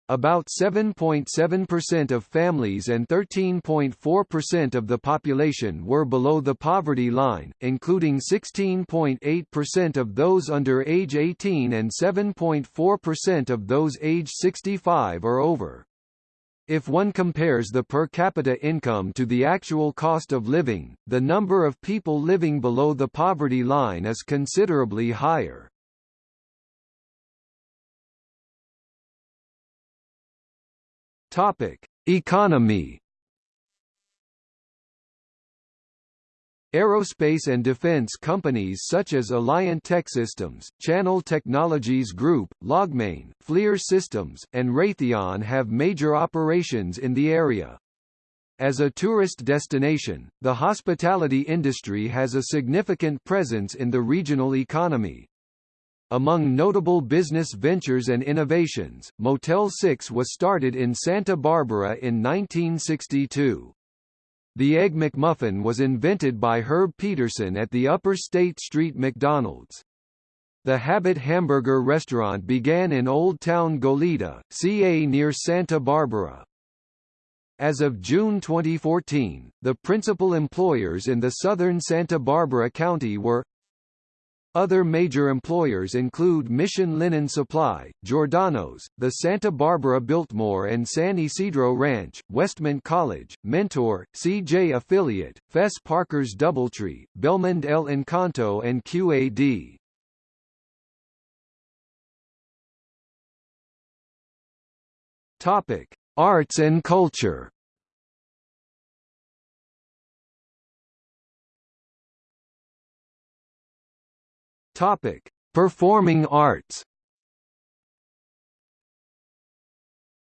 About 7.7% of families and 13.4% of the population were below the poverty line, including 16.8% of those under age 18 and 7.4% of those age 65 or over. If one compares the per capita income to the actual cost of living, the number of people living below the poverty line is considerably higher. Topic: Economy. Aerospace and defense companies such as Alliant Techsystems, Channel Technologies Group, Logmain, FLIR Systems, and Raytheon have major operations in the area. As a tourist destination, the hospitality industry has a significant presence in the regional economy. Among notable business ventures and innovations, Motel 6 was started in Santa Barbara in 1962. The Egg McMuffin was invented by Herb Peterson at the Upper State Street McDonald's. The Habit Hamburger restaurant began in Old Town Goleta, CA near Santa Barbara. As of June 2014, the principal employers in the southern Santa Barbara County were other major employers include Mission Linen Supply, Giordano's, the Santa Barbara Biltmore and San Ysidro Ranch, Westmont College, Mentor, CJ Affiliate, Fess Parker's Doubletree, Belmond El Encanto and QAD. Topic: Arts and culture. Topic: Performing arts.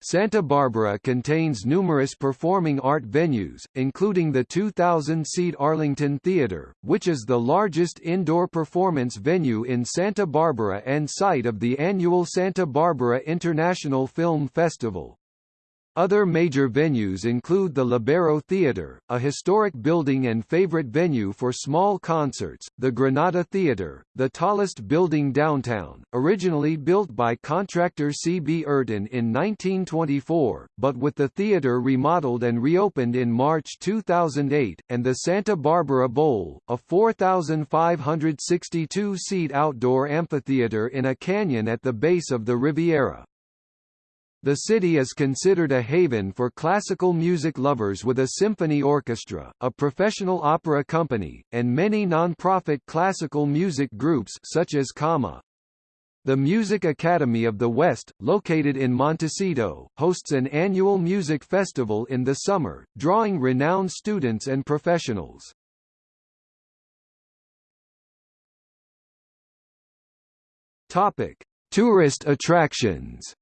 Santa Barbara contains numerous performing art venues, including the 2,000-seat Arlington Theater, which is the largest indoor performance venue in Santa Barbara and site of the annual Santa Barbara International Film Festival. Other major venues include the Lobero Theater, a historic building and favorite venue for small concerts, the Granada Theater, the tallest building downtown, originally built by contractor C. B. Urton in 1924, but with the theater remodeled and reopened in March 2008, and the Santa Barbara Bowl, a 4,562-seat outdoor amphitheater in a canyon at the base of the Riviera. The city is considered a haven for classical music lovers with a symphony orchestra, a professional opera company, and many non-profit classical music groups such as CAMA. The Music Academy of the West, located in Montecito, hosts an annual music festival in the summer, drawing renowned students and professionals. Topic: Tourist attractions.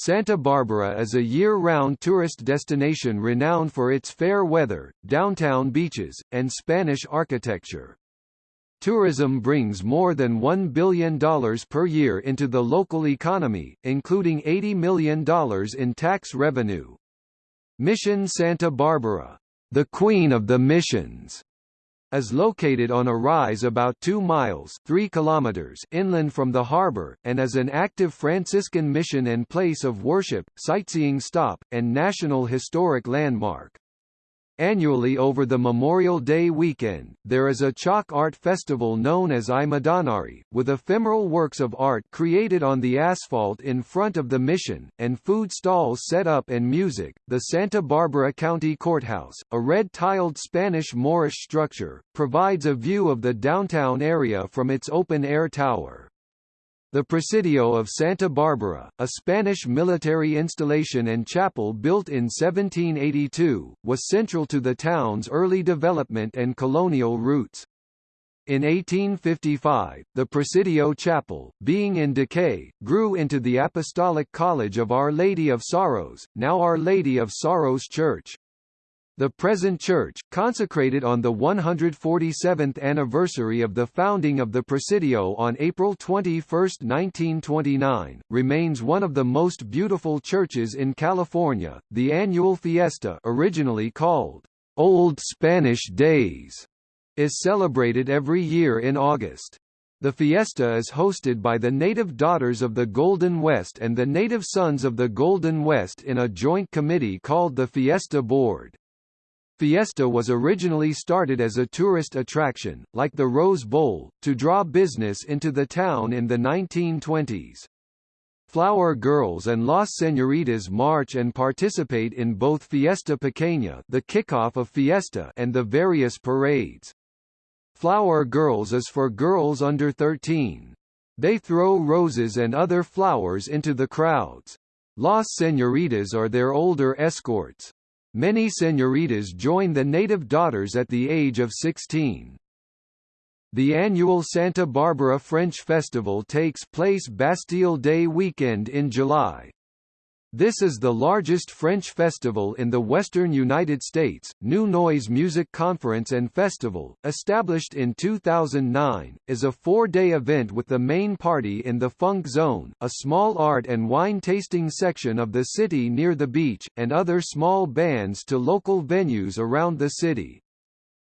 Santa Barbara is a year-round tourist destination renowned for its fair weather, downtown beaches, and Spanish architecture. Tourism brings more than $1 billion per year into the local economy, including $80 million in tax revenue. Mission Santa Barbara, the Queen of the Missions, is located on a rise about 2 miles 3 kilometers inland from the harbor, and is an active Franciscan mission and place of worship, sightseeing stop, and National Historic Landmark. Annually over the Memorial Day weekend, there is a chalk art festival known as I Madonnari, with ephemeral works of art created on the asphalt in front of the mission, and food stalls set up and music. The Santa Barbara County Courthouse, a red-tiled Spanish Moorish structure, provides a view of the downtown area from its open-air tower. The Presidio of Santa Barbara, a Spanish military installation and chapel built in 1782, was central to the town's early development and colonial roots. In 1855, the Presidio Chapel, being in decay, grew into the Apostolic College of Our Lady of Sorrows, now Our Lady of Sorrows Church. The present church, consecrated on the 147th anniversary of the founding of the Presidio on April 21, 1929, remains one of the most beautiful churches in California. The annual fiesta, originally called Old Spanish Days is celebrated every year in August. The fiesta is hosted by the native daughters of the Golden West and the native sons of the Golden West in a joint committee called the Fiesta Board. Fiesta was originally started as a tourist attraction, like the Rose Bowl, to draw business into the town in the 1920s. Flower Girls and Las Señoritas march and participate in both Fiesta Pequeña the kickoff of Fiesta and the various parades. Flower Girls is for girls under 13. They throw roses and other flowers into the crowds. Las Señoritas are their older escorts. Many señoritas join the native daughters at the age of 16. The annual Santa Barbara French Festival takes place Bastille Day weekend in July. This is the largest French festival in the western United States. New Noise Music Conference and Festival, established in 2009, is a four-day event with the main party in the Funk Zone, a small art and wine tasting section of the city near the beach, and other small bands to local venues around the city.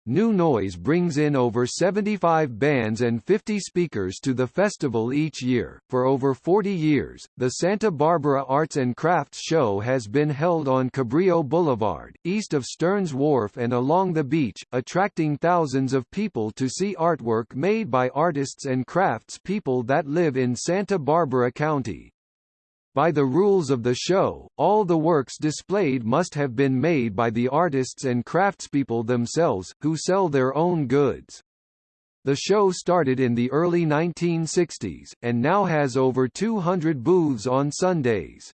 New Noise brings in over 75 bands and 50 speakers to the festival each year. For over 40 years, the Santa Barbara Arts and Crafts Show has been held on Cabrillo Boulevard, east of Stearns Wharf and along the beach, attracting thousands of people to see artwork made by artists and crafts people that live in Santa Barbara County. By the rules of the show, all the works displayed must have been made by the artists and craftspeople themselves, who sell their own goods. The show started in the early 1960s, and now has over 200 booths on Sundays.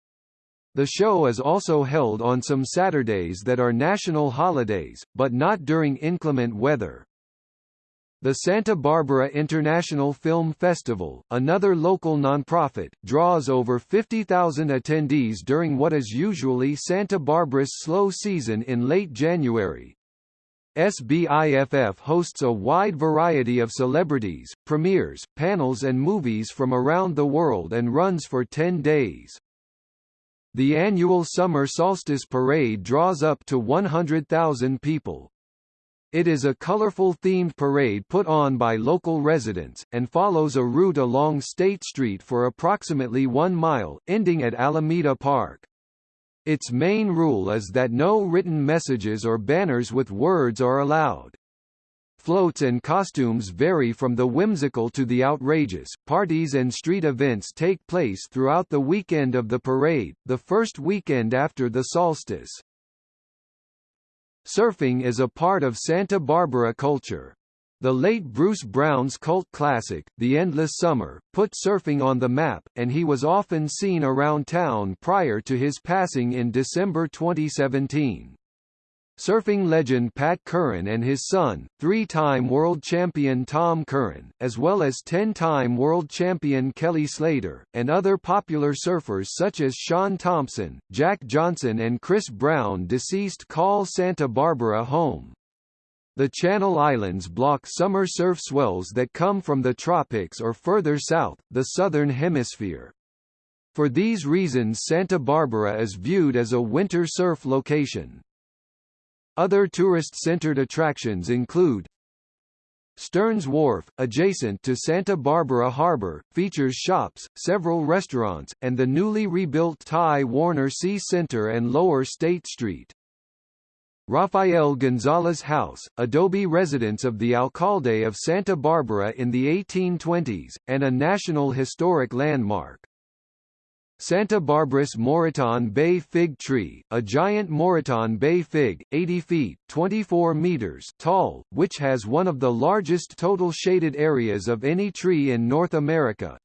The show is also held on some Saturdays that are national holidays, but not during inclement weather. The Santa Barbara International Film Festival, another local nonprofit, draws over 50,000 attendees during what is usually Santa Barbara's slow season in late January. SBIFF hosts a wide variety of celebrities, premieres, panels and movies from around the world and runs for 10 days. The annual Summer Solstice Parade draws up to 100,000 people. It is a colorful themed parade put on by local residents, and follows a route along State Street for approximately one mile, ending at Alameda Park. Its main rule is that no written messages or banners with words are allowed. Floats and costumes vary from the whimsical to the outrageous. Parties and street events take place throughout the weekend of the parade, the first weekend after the solstice. Surfing is a part of Santa Barbara culture. The late Bruce Brown's cult classic, The Endless Summer, put surfing on the map, and he was often seen around town prior to his passing in December 2017. Surfing legend Pat Curran and his son, three-time world champion Tom Curran, as well as 10-time world champion Kelly Slater, and other popular surfers such as Shaun Tomson, Jack Johnson and Chris Brown deceased call Santa Barbara home. The Channel Islands block summer surf swells that come from the tropics or further south, the southern hemisphere. For these reasons Santa Barbara is viewed as a winter surf location. Other tourist-centered attractions include Stearns Wharf, adjacent to Santa Barbara Harbor, features shops, several restaurants, and the newly rebuilt Ty Warner Sea Center and Lower State Street. Rafael Gonzalez House, adobe residence of the alcalde of Santa Barbara in the 1820s, and a National Historic Landmark. Santa Barbara's Moreton Bay Fig Tree, a giant Moreton Bay fig, 80 feet 24 meters tall, which has one of the largest total shaded areas of any tree in North America.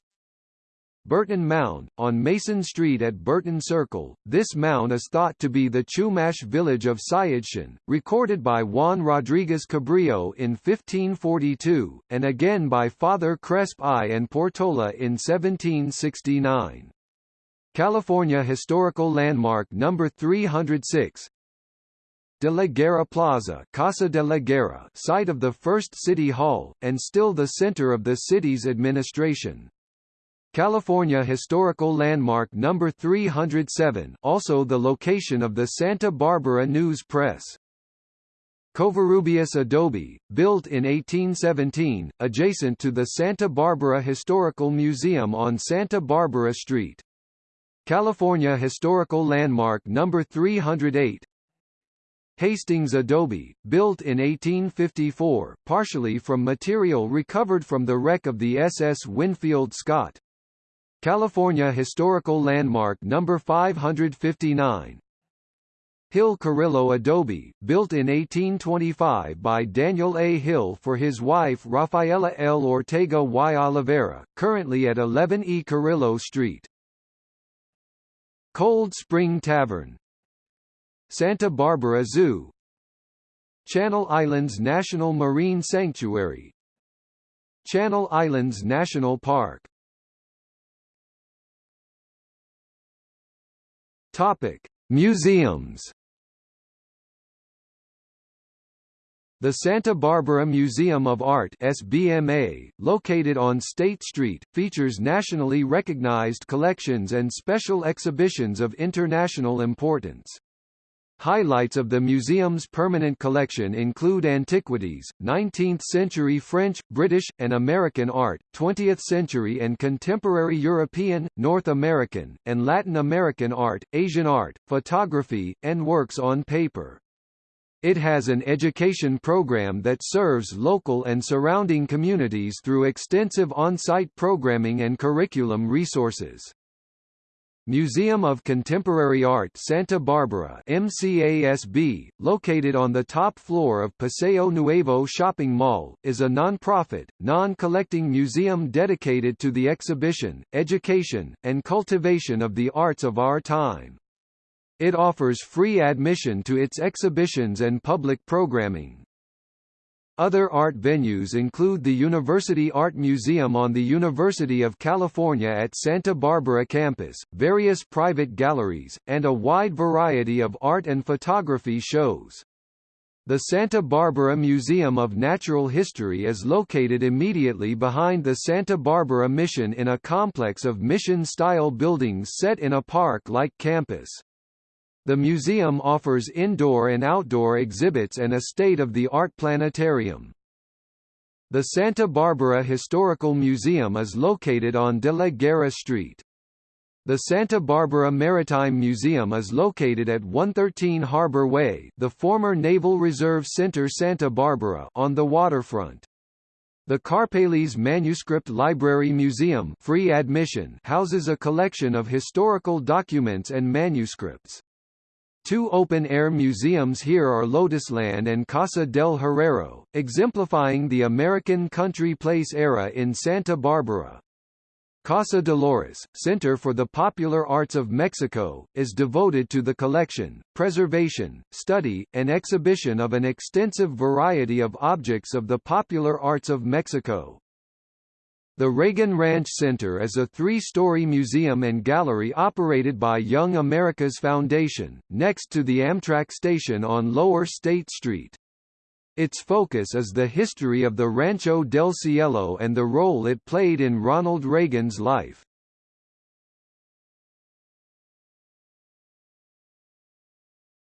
Burton Mound, on Mason Street at Burton Circle, this mound is thought to be the Chumash village of Sayidchen, recorded by Juan Rodriguez Cabrillo in 1542, and again by Father Crespi and Portola in 1769. California Historical Landmark Number 306 De la Guerra Plaza Casa de la Guerra site of the first City Hall, and still the center of the city's administration. California Historical Landmark Number 307 also the location of the Santa Barbara News Press. Covarrubias Adobe, built in 1817, adjacent to the Santa Barbara Historical Museum on Santa Barbara Street. California Historical Landmark No. 308 Hastings Adobe, built in 1854, partially from material recovered from the wreck of the SS Winfield Scott. California Historical Landmark No. 559 Hill Carrillo Adobe, built in 1825 by Daniel A. Hill for his wife Rafaela L. Ortega y Oliveira, currently at 11 E. Carrillo Street. Cold Spring Tavern Santa Barbara Zoo Channel Islands National Marine Sanctuary Channel Islands National Park. Topic: Museums The Santa Barbara Museum of Art SBMA, located on State Street, features nationally recognized collections and special exhibitions of international importance. Highlights of the museum's permanent collection include antiquities, 19th-century French, British, and American art, 20th-century and contemporary European, North American, and Latin American art, Asian art, photography, and works on paper. It has an education program that serves local and surrounding communities through extensive on-site programming and curriculum resources. Museum of Contemporary Art Santa Barbara MCASB, located on the top floor of Paseo Nuevo Shopping Mall, is a non-profit, non-collecting museum dedicated to the exhibition, education, and cultivation of the arts of our time. It offers free admission to its exhibitions and public programming. Other art venues include the University Art Museum on the University of California at Santa Barbara campus, various private galleries, and a wide variety of art and photography shows. The Santa Barbara Museum of Natural History is located immediately behind the Santa Barbara Mission in a complex of mission-style buildings set in a park-like campus. The museum offers indoor and outdoor exhibits and a state-of-the-art planetarium. The Santa Barbara Historical Museum is located on De La Guerra Street. The Santa Barbara Maritime Museum is located at 113 Harbor Way the former Naval Reserve Center Santa Barbara on the waterfront. The Karpeles Manuscript Library Museum free admission houses a collection of historical documents and manuscripts. Two open-air museums here are Lotusland and Casa del Herrero, exemplifying the American country place era in Santa Barbara. Casa Dolores, Center for the Popular Arts of Mexico, is devoted to the collection, preservation, study, and exhibition of an extensive variety of objects of the popular arts of Mexico. The Reagan Ranch Center is a three-story museum and gallery operated by Young America's Foundation, next to the Amtrak station on Lower State Street. Its focus is the history of the Rancho del Cielo and the role it played in Ronald Reagan's life.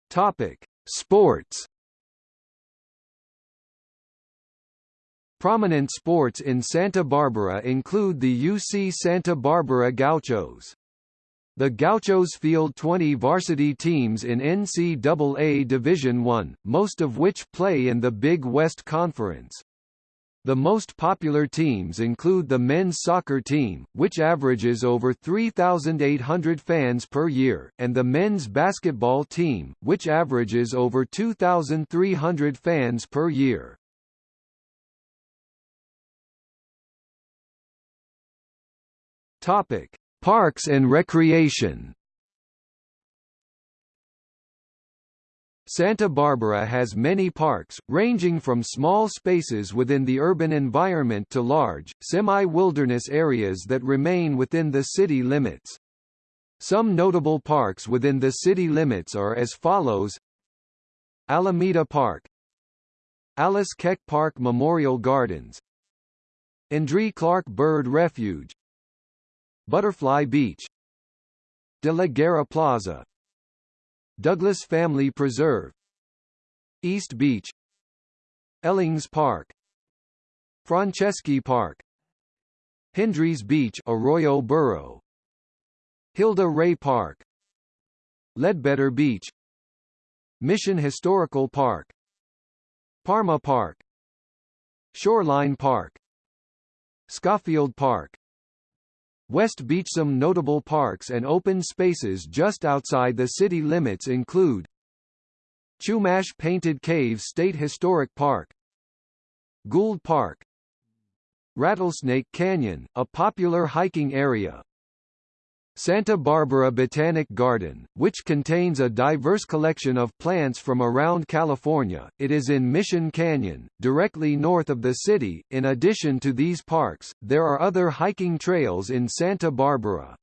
Topic: Sports Prominent sports in Santa Barbara include the UC Santa Barbara Gauchos. The Gauchos field 20 varsity teams in NCAA Division I, most of which play in the Big West Conference. The most popular teams include the men's soccer team, which averages over 3,800 fans per year, and the men's basketball team, which averages over 2,300 fans per year. Topic: Parks and Recreation. Santa Barbara has many parks, ranging from small spaces within the urban environment to large, semi-wilderness areas that remain within the city limits. Some notable parks within the city limits are as follows Alameda Park Alice Keck Park Memorial Gardens Andree Clark Bird Refuge Butterfly Beach De la Guerra Plaza Douglas Family Preserve East Beach Elings Park Franceschi Park Hendry's Beach Arroyo Burro Hilda Ray Park Leadbetter Beach Mission Historical Park Parma Park Shoreline Park Skofield Park West Beach. Some notable parks and open spaces just outside the city limits include Chumash Painted Caves State Historic Park Gould Park Rattlesnake Canyon, a popular hiking area Santa Barbara Botanic Garden, which contains a diverse collection of plants from around California. It is in Mission Canyon, directly north of the city. In addition to these parks, there are other hiking trails in Santa Barbara.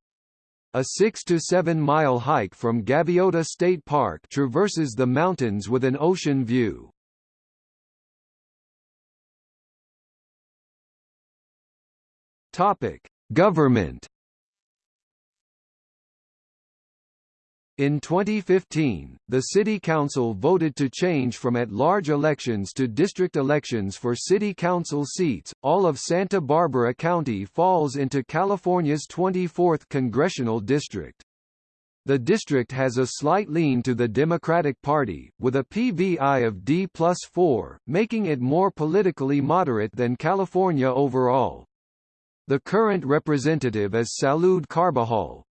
A 6 to 7 mile hike from Gaviota State Park traverses the mountains with an ocean view. Topic: Government In 2015, the City Council voted to change from at-large elections to district elections for City Council seats. All of Santa Barbara County falls into California's 24th congressional district. The district has a slight lean to the Democratic Party, with a PVI of D plus 4, making it more politically moderate than California overall. The current representative is Salud Carbajal,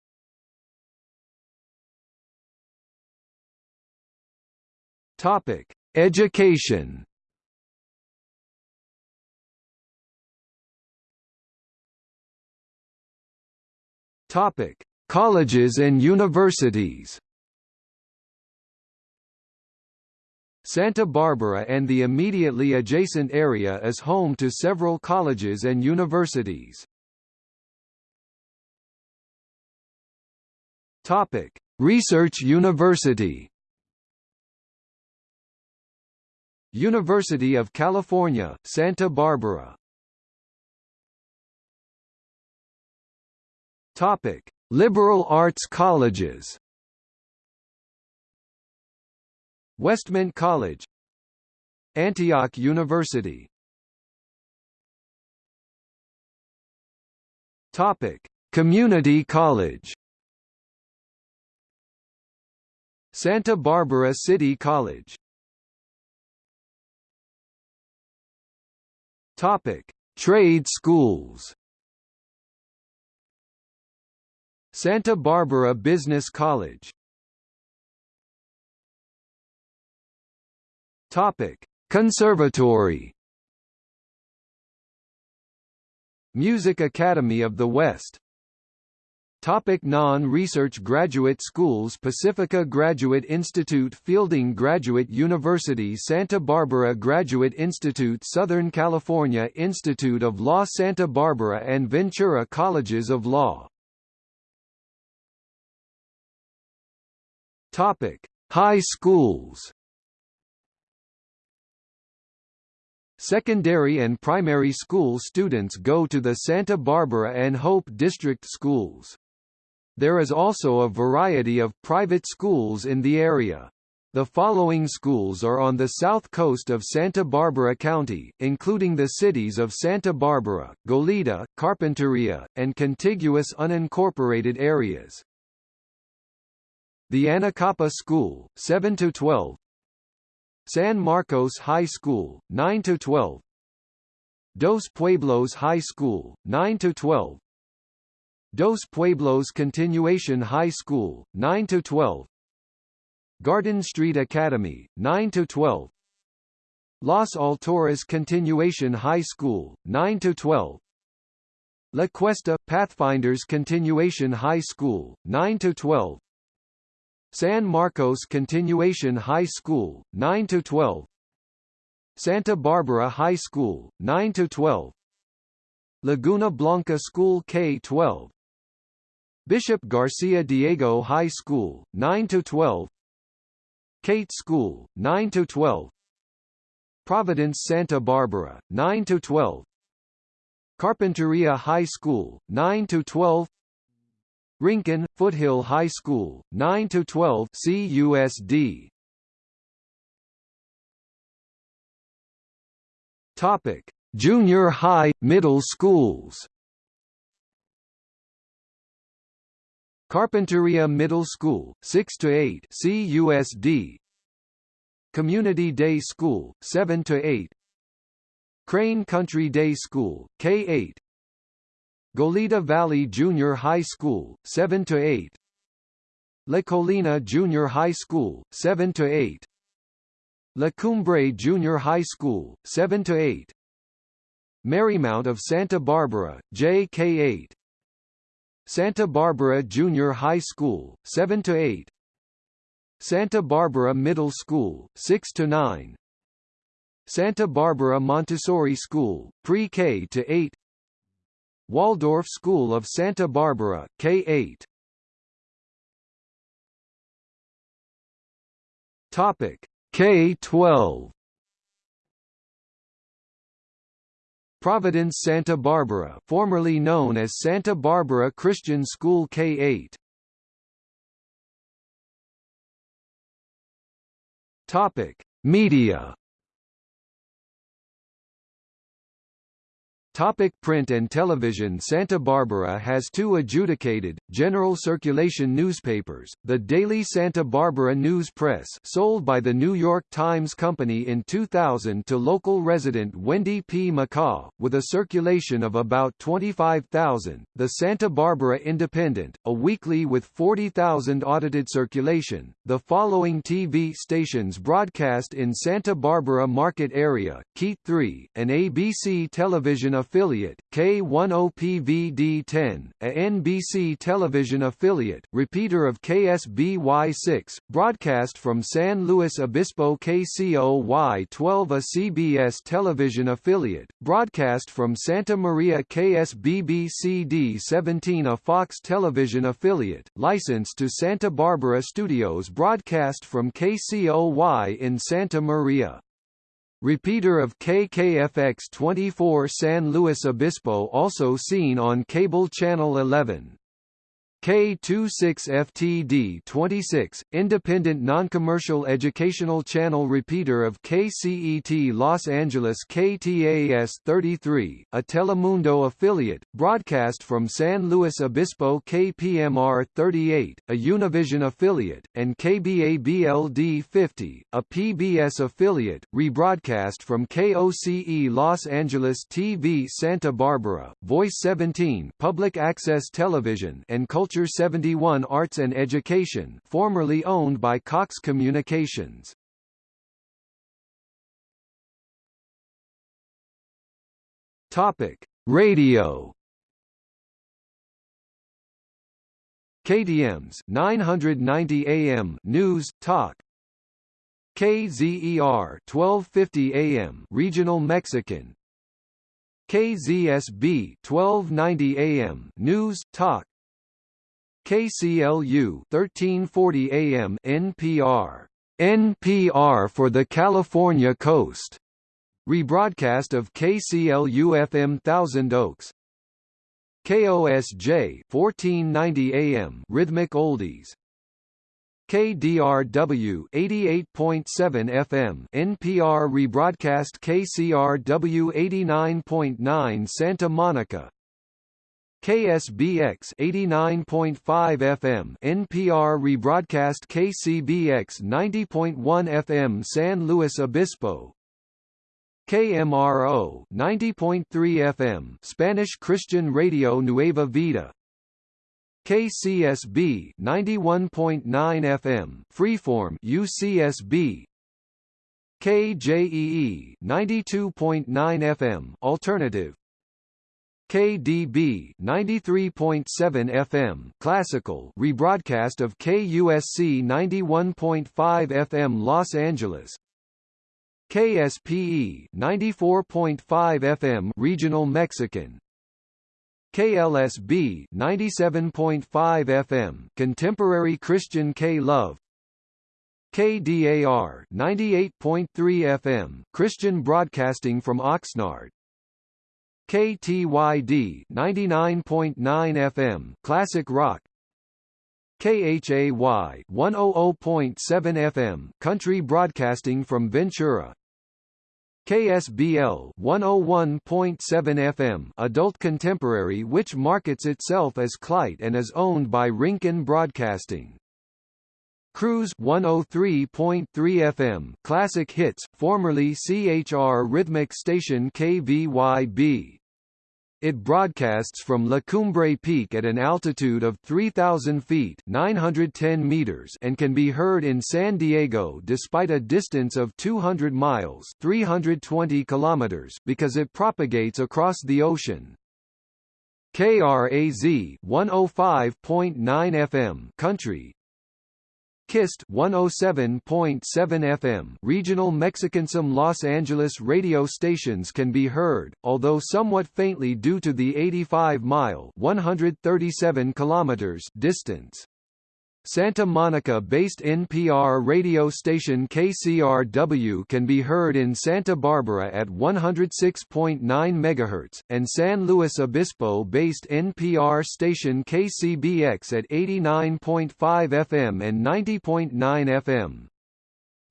Topic: Education. Topic: Colleges and universities. Santa Barbara and the immediately adjacent area is home to several colleges and universities. Topic: Research University. University of California, Santa Barbara. Topic: Liberal arts colleges. Westmont College, Antioch University. Topic: Community College. Santa Barbara City College Topic: Trade schools. Santa Barbara Business College. Topic: Conservatory. Music Academy of the West Topic Non-research graduate schools Pacifica Graduate Institute Fielding Graduate University Santa Barbara Graduate Institute Southern California Institute of Law Santa Barbara and Ventura Colleges of Law Topic: High schools. Secondary and primary school students go to the Santa Barbara and Hope District schools. There is also a variety of private schools in the area. The following schools are on the south coast of Santa Barbara County, including the cities of Santa Barbara, Goleta, Carpinteria, and contiguous unincorporated areas. The Anacapa School, 7 to 12. San Marcos High School, 9 to 12. Dos Pueblos High School, 9–12 Dos Pueblos Continuation High School, 9 to 12. Garden Street Academy, 9 to 12. Los Alturas Continuation High School, 9 to 12. La Cuesta – Pathfinders Continuation High School, 9 to 12. San Marcos Continuation High School, 9 to 12. Santa Barbara High School, 9 to 12. Laguna Blanca School K-12 Bishop Garcia Diego High School, 9 to 12. Cate School, 9 to 12. Providence Santa Barbara, 9 to 12. Carpinteria High School, 9 to 12. Rincon, Foothill High School, 9 to 12 CUSD Topic: Junior high, middle schools. Carpinteria Middle School, 6 to 8, CUSD. Community Day School, 7 to 8. Crane Country Day School, K8. Goleta Valley Junior High School, 7 to 8. La Colina Junior High School, 7 to 8. La Cumbre Junior High School, 7 to 8. Marymount of Santa Barbara, JK8. Santa Barbara Junior High School, 7 to 8. Santa Barbara Middle School, 6 to 9. Santa Barbara Montessori School, Pre-K to 8. Waldorf School of Santa Barbara, K8. Topic K12 Providence Santa Barbara formerly known as Santa Barbara Christian School K-8 Topic Media Topic print and television Santa Barbara has two adjudicated, general circulation newspapers, the Daily Santa Barbara News Press sold by the New York Times Company in 2000 to local resident Wendy P. McCaw, with a circulation of about 25,000, the Santa Barbara Independent, a weekly with 40,000 audited circulation. The following TV stations broadcast in Santa Barbara market area, KEYT 3, an ABC television affiliate, K10PVD10, a NBC television affiliate, repeater of KSBY6, broadcast from San Luis Obispo KCOY12 a CBS television affiliate, broadcast from Santa Maria KSBBCD17 a Fox television affiliate, licensed to Santa Barbara Studios broadcast from KCOY in Santa Maria. Repeater of KKFX 24 San Luis Obispo also seen on cable channel 11. K26FTD26, independent non-commercial educational channel repeater of KCET Los Angeles KTAS-33, a Telemundo affiliate, broadcast from San Luis Obispo KPMR-38, a Univision affiliate, and KBABLD-50, a PBS affiliate, rebroadcast from KOCE Los Angeles TV Santa Barbara, Voice 17 public access television and culture Culture 71 Arts and Education formerly owned by Cox Communications. Topic: Radio. KTMS 990 AM News Talk. KZER 1250 AM Regional Mexican. KZSB 1290 AM News Talk. KCLU 1340 AM NPR NPR for the California Coast. Rebroadcast of KCLU FM Thousand Oaks. KOSJ 1490 AM Rhythmic Oldies. KDRW 88.7 FM NPR rebroadcast KCRW 89.9 Santa Monica KSBX 89.5 FM NPR rebroadcast KCBX 90.1 FM San Luis Obispo. KMRO 90.3 FM Spanish Christian Radio Nueva Vida. KCSB 91.9 FM Freeform UCSB KJEE 92.9 FM Alternative KDB 93.7 FM Classical rebroadcast of KUSC 91.5 FM Los Angeles. KSPE 94.5 FM Regional Mexican. KLSB 97.5 FM Contemporary Christian K-Love KDAR 98.3 FM Christian Broadcasting from Oxnard KTYD 99.9 FM Classic Rock KHAY 100.7 FM Country Broadcasting from Ventura KSBL 101.7 FM adult contemporary which markets itself as K-Lite and is owned by Rincon Broadcasting. KRUZ 103.3 FM Classic Hits, formerly CHR Rhythmic Station KVYB. It broadcasts from La Cumbre Peak at an altitude of 3,000 feet 910 meters and can be heard in San Diego despite a distance of 200 miles 320 kilometers because it propagates across the ocean. KRAZ 105.9 FM Country KIST 107.7 FM regional Mexicansum Los Angeles radio stations can be heard, although somewhat faintly due to the 85-mile (137 kilometers) distance. Santa Monica-based NPR radio station KCRW can be heard in Santa Barbara at 106.9 MHz, and San Luis Obispo-based NPR station KCBX at 89.5 FM and 90.9 FM.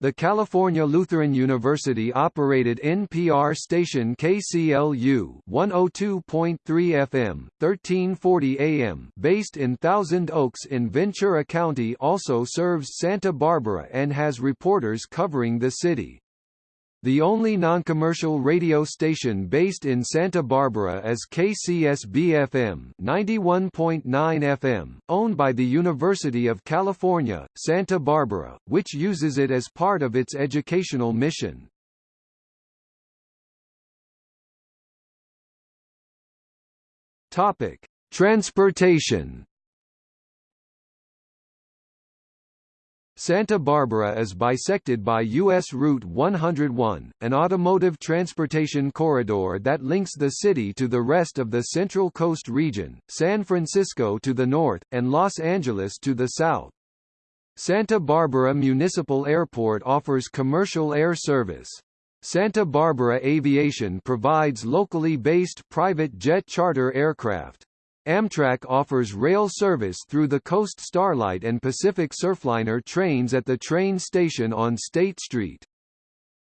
The California Lutheran University operated NPR station KCLU 102.3 FM, 1340 AM, based in Thousand Oaks in Ventura County also serves Santa Barbara and has reporters covering the city. The only non-commercial radio station based in Santa Barbara is KCSB-FM 91.9 FM, owned by the University of California, Santa Barbara, which uses it as part of its educational mission. Topic: Transportation Santa Barbara is bisected by U.S. Route 101, an automotive transportation corridor that links the city to the rest of the Central Coast region, San Francisco to the north, and Los Angeles to the south. Santa Barbara Municipal Airport offers commercial air service. Santa Barbara Aviation provides locally based private jet charter aircraft. Amtrak offers rail service through the Coast Starlight and Pacific Surfliner trains at the train station on State Street.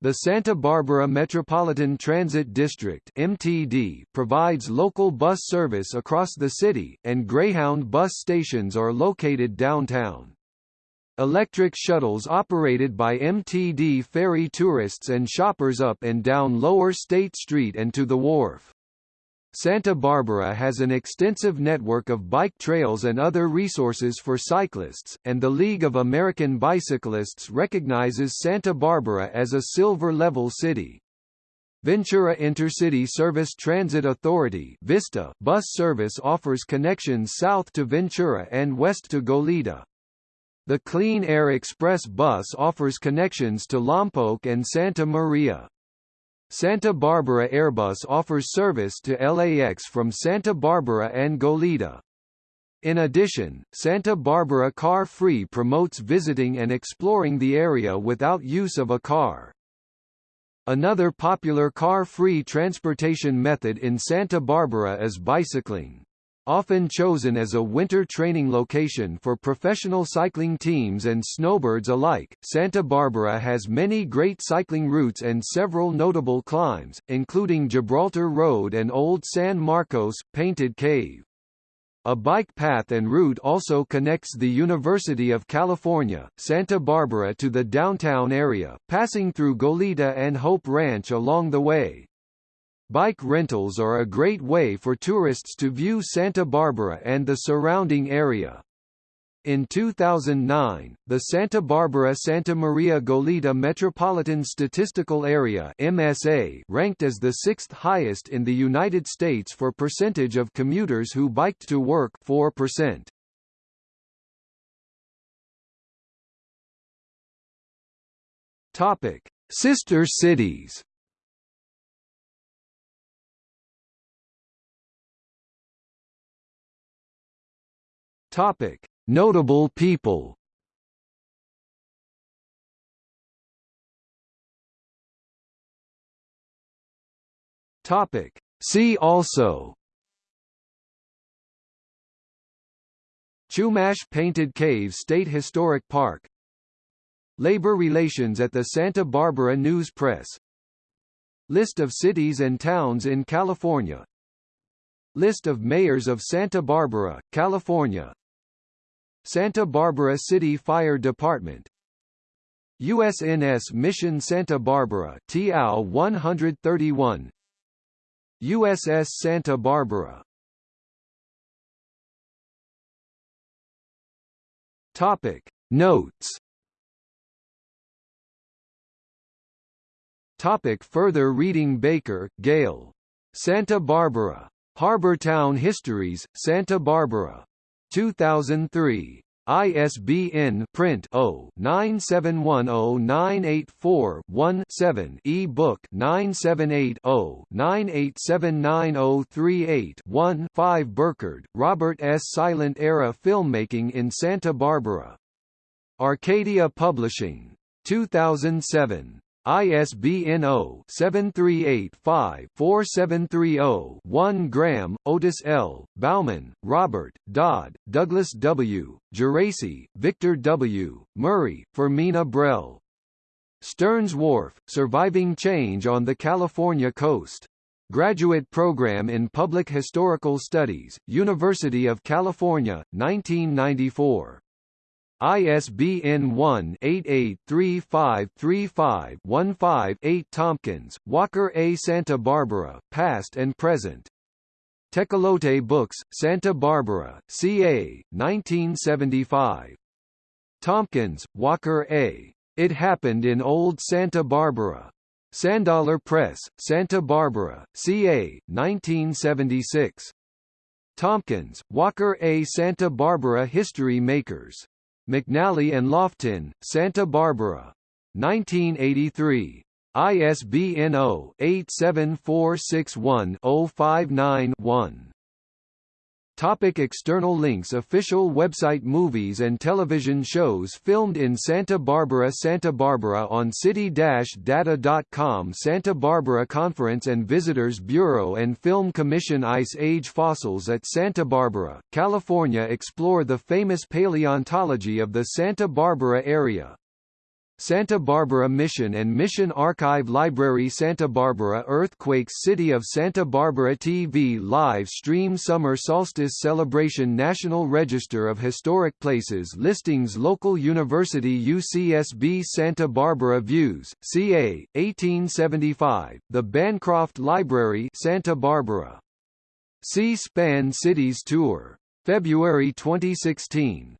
The Santa Barbara Metropolitan Transit District MTD provides local bus service across the city, and Greyhound bus stations are located downtown. Electric shuttles operated by MTD ferry tourists and shoppers up and down Lower State Street and to the wharf. Santa Barbara has an extensive network of bike trails and other resources for cyclists, and the League of American Bicyclists recognizes Santa Barbara as a silver-level city. Ventura Intercity Service Transit Authority Vista bus service offers connections south to Ventura and west to Goleta. The Clean Air Express bus offers connections to Lompoc and Santa Maria. Santa Barbara Airbus offers service to LAX from Santa Barbara and Goleta. In addition, Santa Barbara Car Free promotes visiting and exploring the area without use of a car. Another popular car-free transportation method in Santa Barbara is bicycling. Often chosen as a winter training location for professional cycling teams and snowbirds alike, Santa Barbara has many great cycling routes and several notable climbs, including Gibraltar Road and Old San Marcos, Painted Cave. A bike path and route also connects the University of California, Santa Barbara to the downtown area, passing through Goleta and Hope Ranch along the way. Bike rentals are a great way for tourists to view Santa Barbara and the surrounding area. In 2009, the Santa Barbara-Santa Maria Goleta Metropolitan Statistical Area MSA ranked as the sixth highest in the United States for percentage of commuters who biked to work 4%. Topic: Sister cities. Topic: Notable people. Topic: See also. Chumash Painted Cave State Historic Park. Labor relations at the Santa Barbara News Press. List of cities and towns in California. List of mayors of Santa Barbara, California Santa Barbara City Fire Department USNS Mission Santa Barbara TAO 131 USS Santa Barbara Topic Notes Topic further reading Baker, Gale. Santa Barbara. Harbor Town Histories, Santa Barbara. 2003. ISBN print 0-9710984-1-7 e-book 978-0-9879038-1 5 Burkard, Robert S. Silent Era Filmmaking in Santa Barbara. Arcadia Publishing. 2007. ISBN 0-7385-4730-1 Graham, Otis L., Bauman, Robert, Dodd, Douglas W., Geraci, Victor W., Murray, Fermina Brell. Stearns Wharf, Surviving Change on the California Coast. Graduate Program in Public Historical Studies, University of California, 1994. ISBN 1-883535-15-8 Tompkins, Walker A. Santa Barbara, Past and Present. Tecolote Books, Santa Barbara, CA, 1975. Tompkins, Walker A. It Happened in Old Santa Barbara. Sandollar Press, Santa Barbara, CA, 1976. Tompkins, Walker A. Santa Barbara History Makers. McNally and Loftin, Santa Barbara. 1983. ISBN 0-87461-059-1. Topic external links Official website Movies and television shows filmed in Santa Barbara Santa Barbara on city-data.com Santa Barbara Conference and Visitors Bureau and Film Commission Ice Age Fossils at Santa Barbara, California Explore the famous paleontology of the Santa Barbara area Santa Barbara Mission and Mission Archive Library Santa Barbara Earthquakes City of Santa Barbara TV Live Stream Summer Solstice Celebration National Register of Historic Places Listings Local University UCSB Santa Barbara Views, CA, 1875, The Bancroft Library Santa Barbara. C-SPAN Cities Tour. February 2016.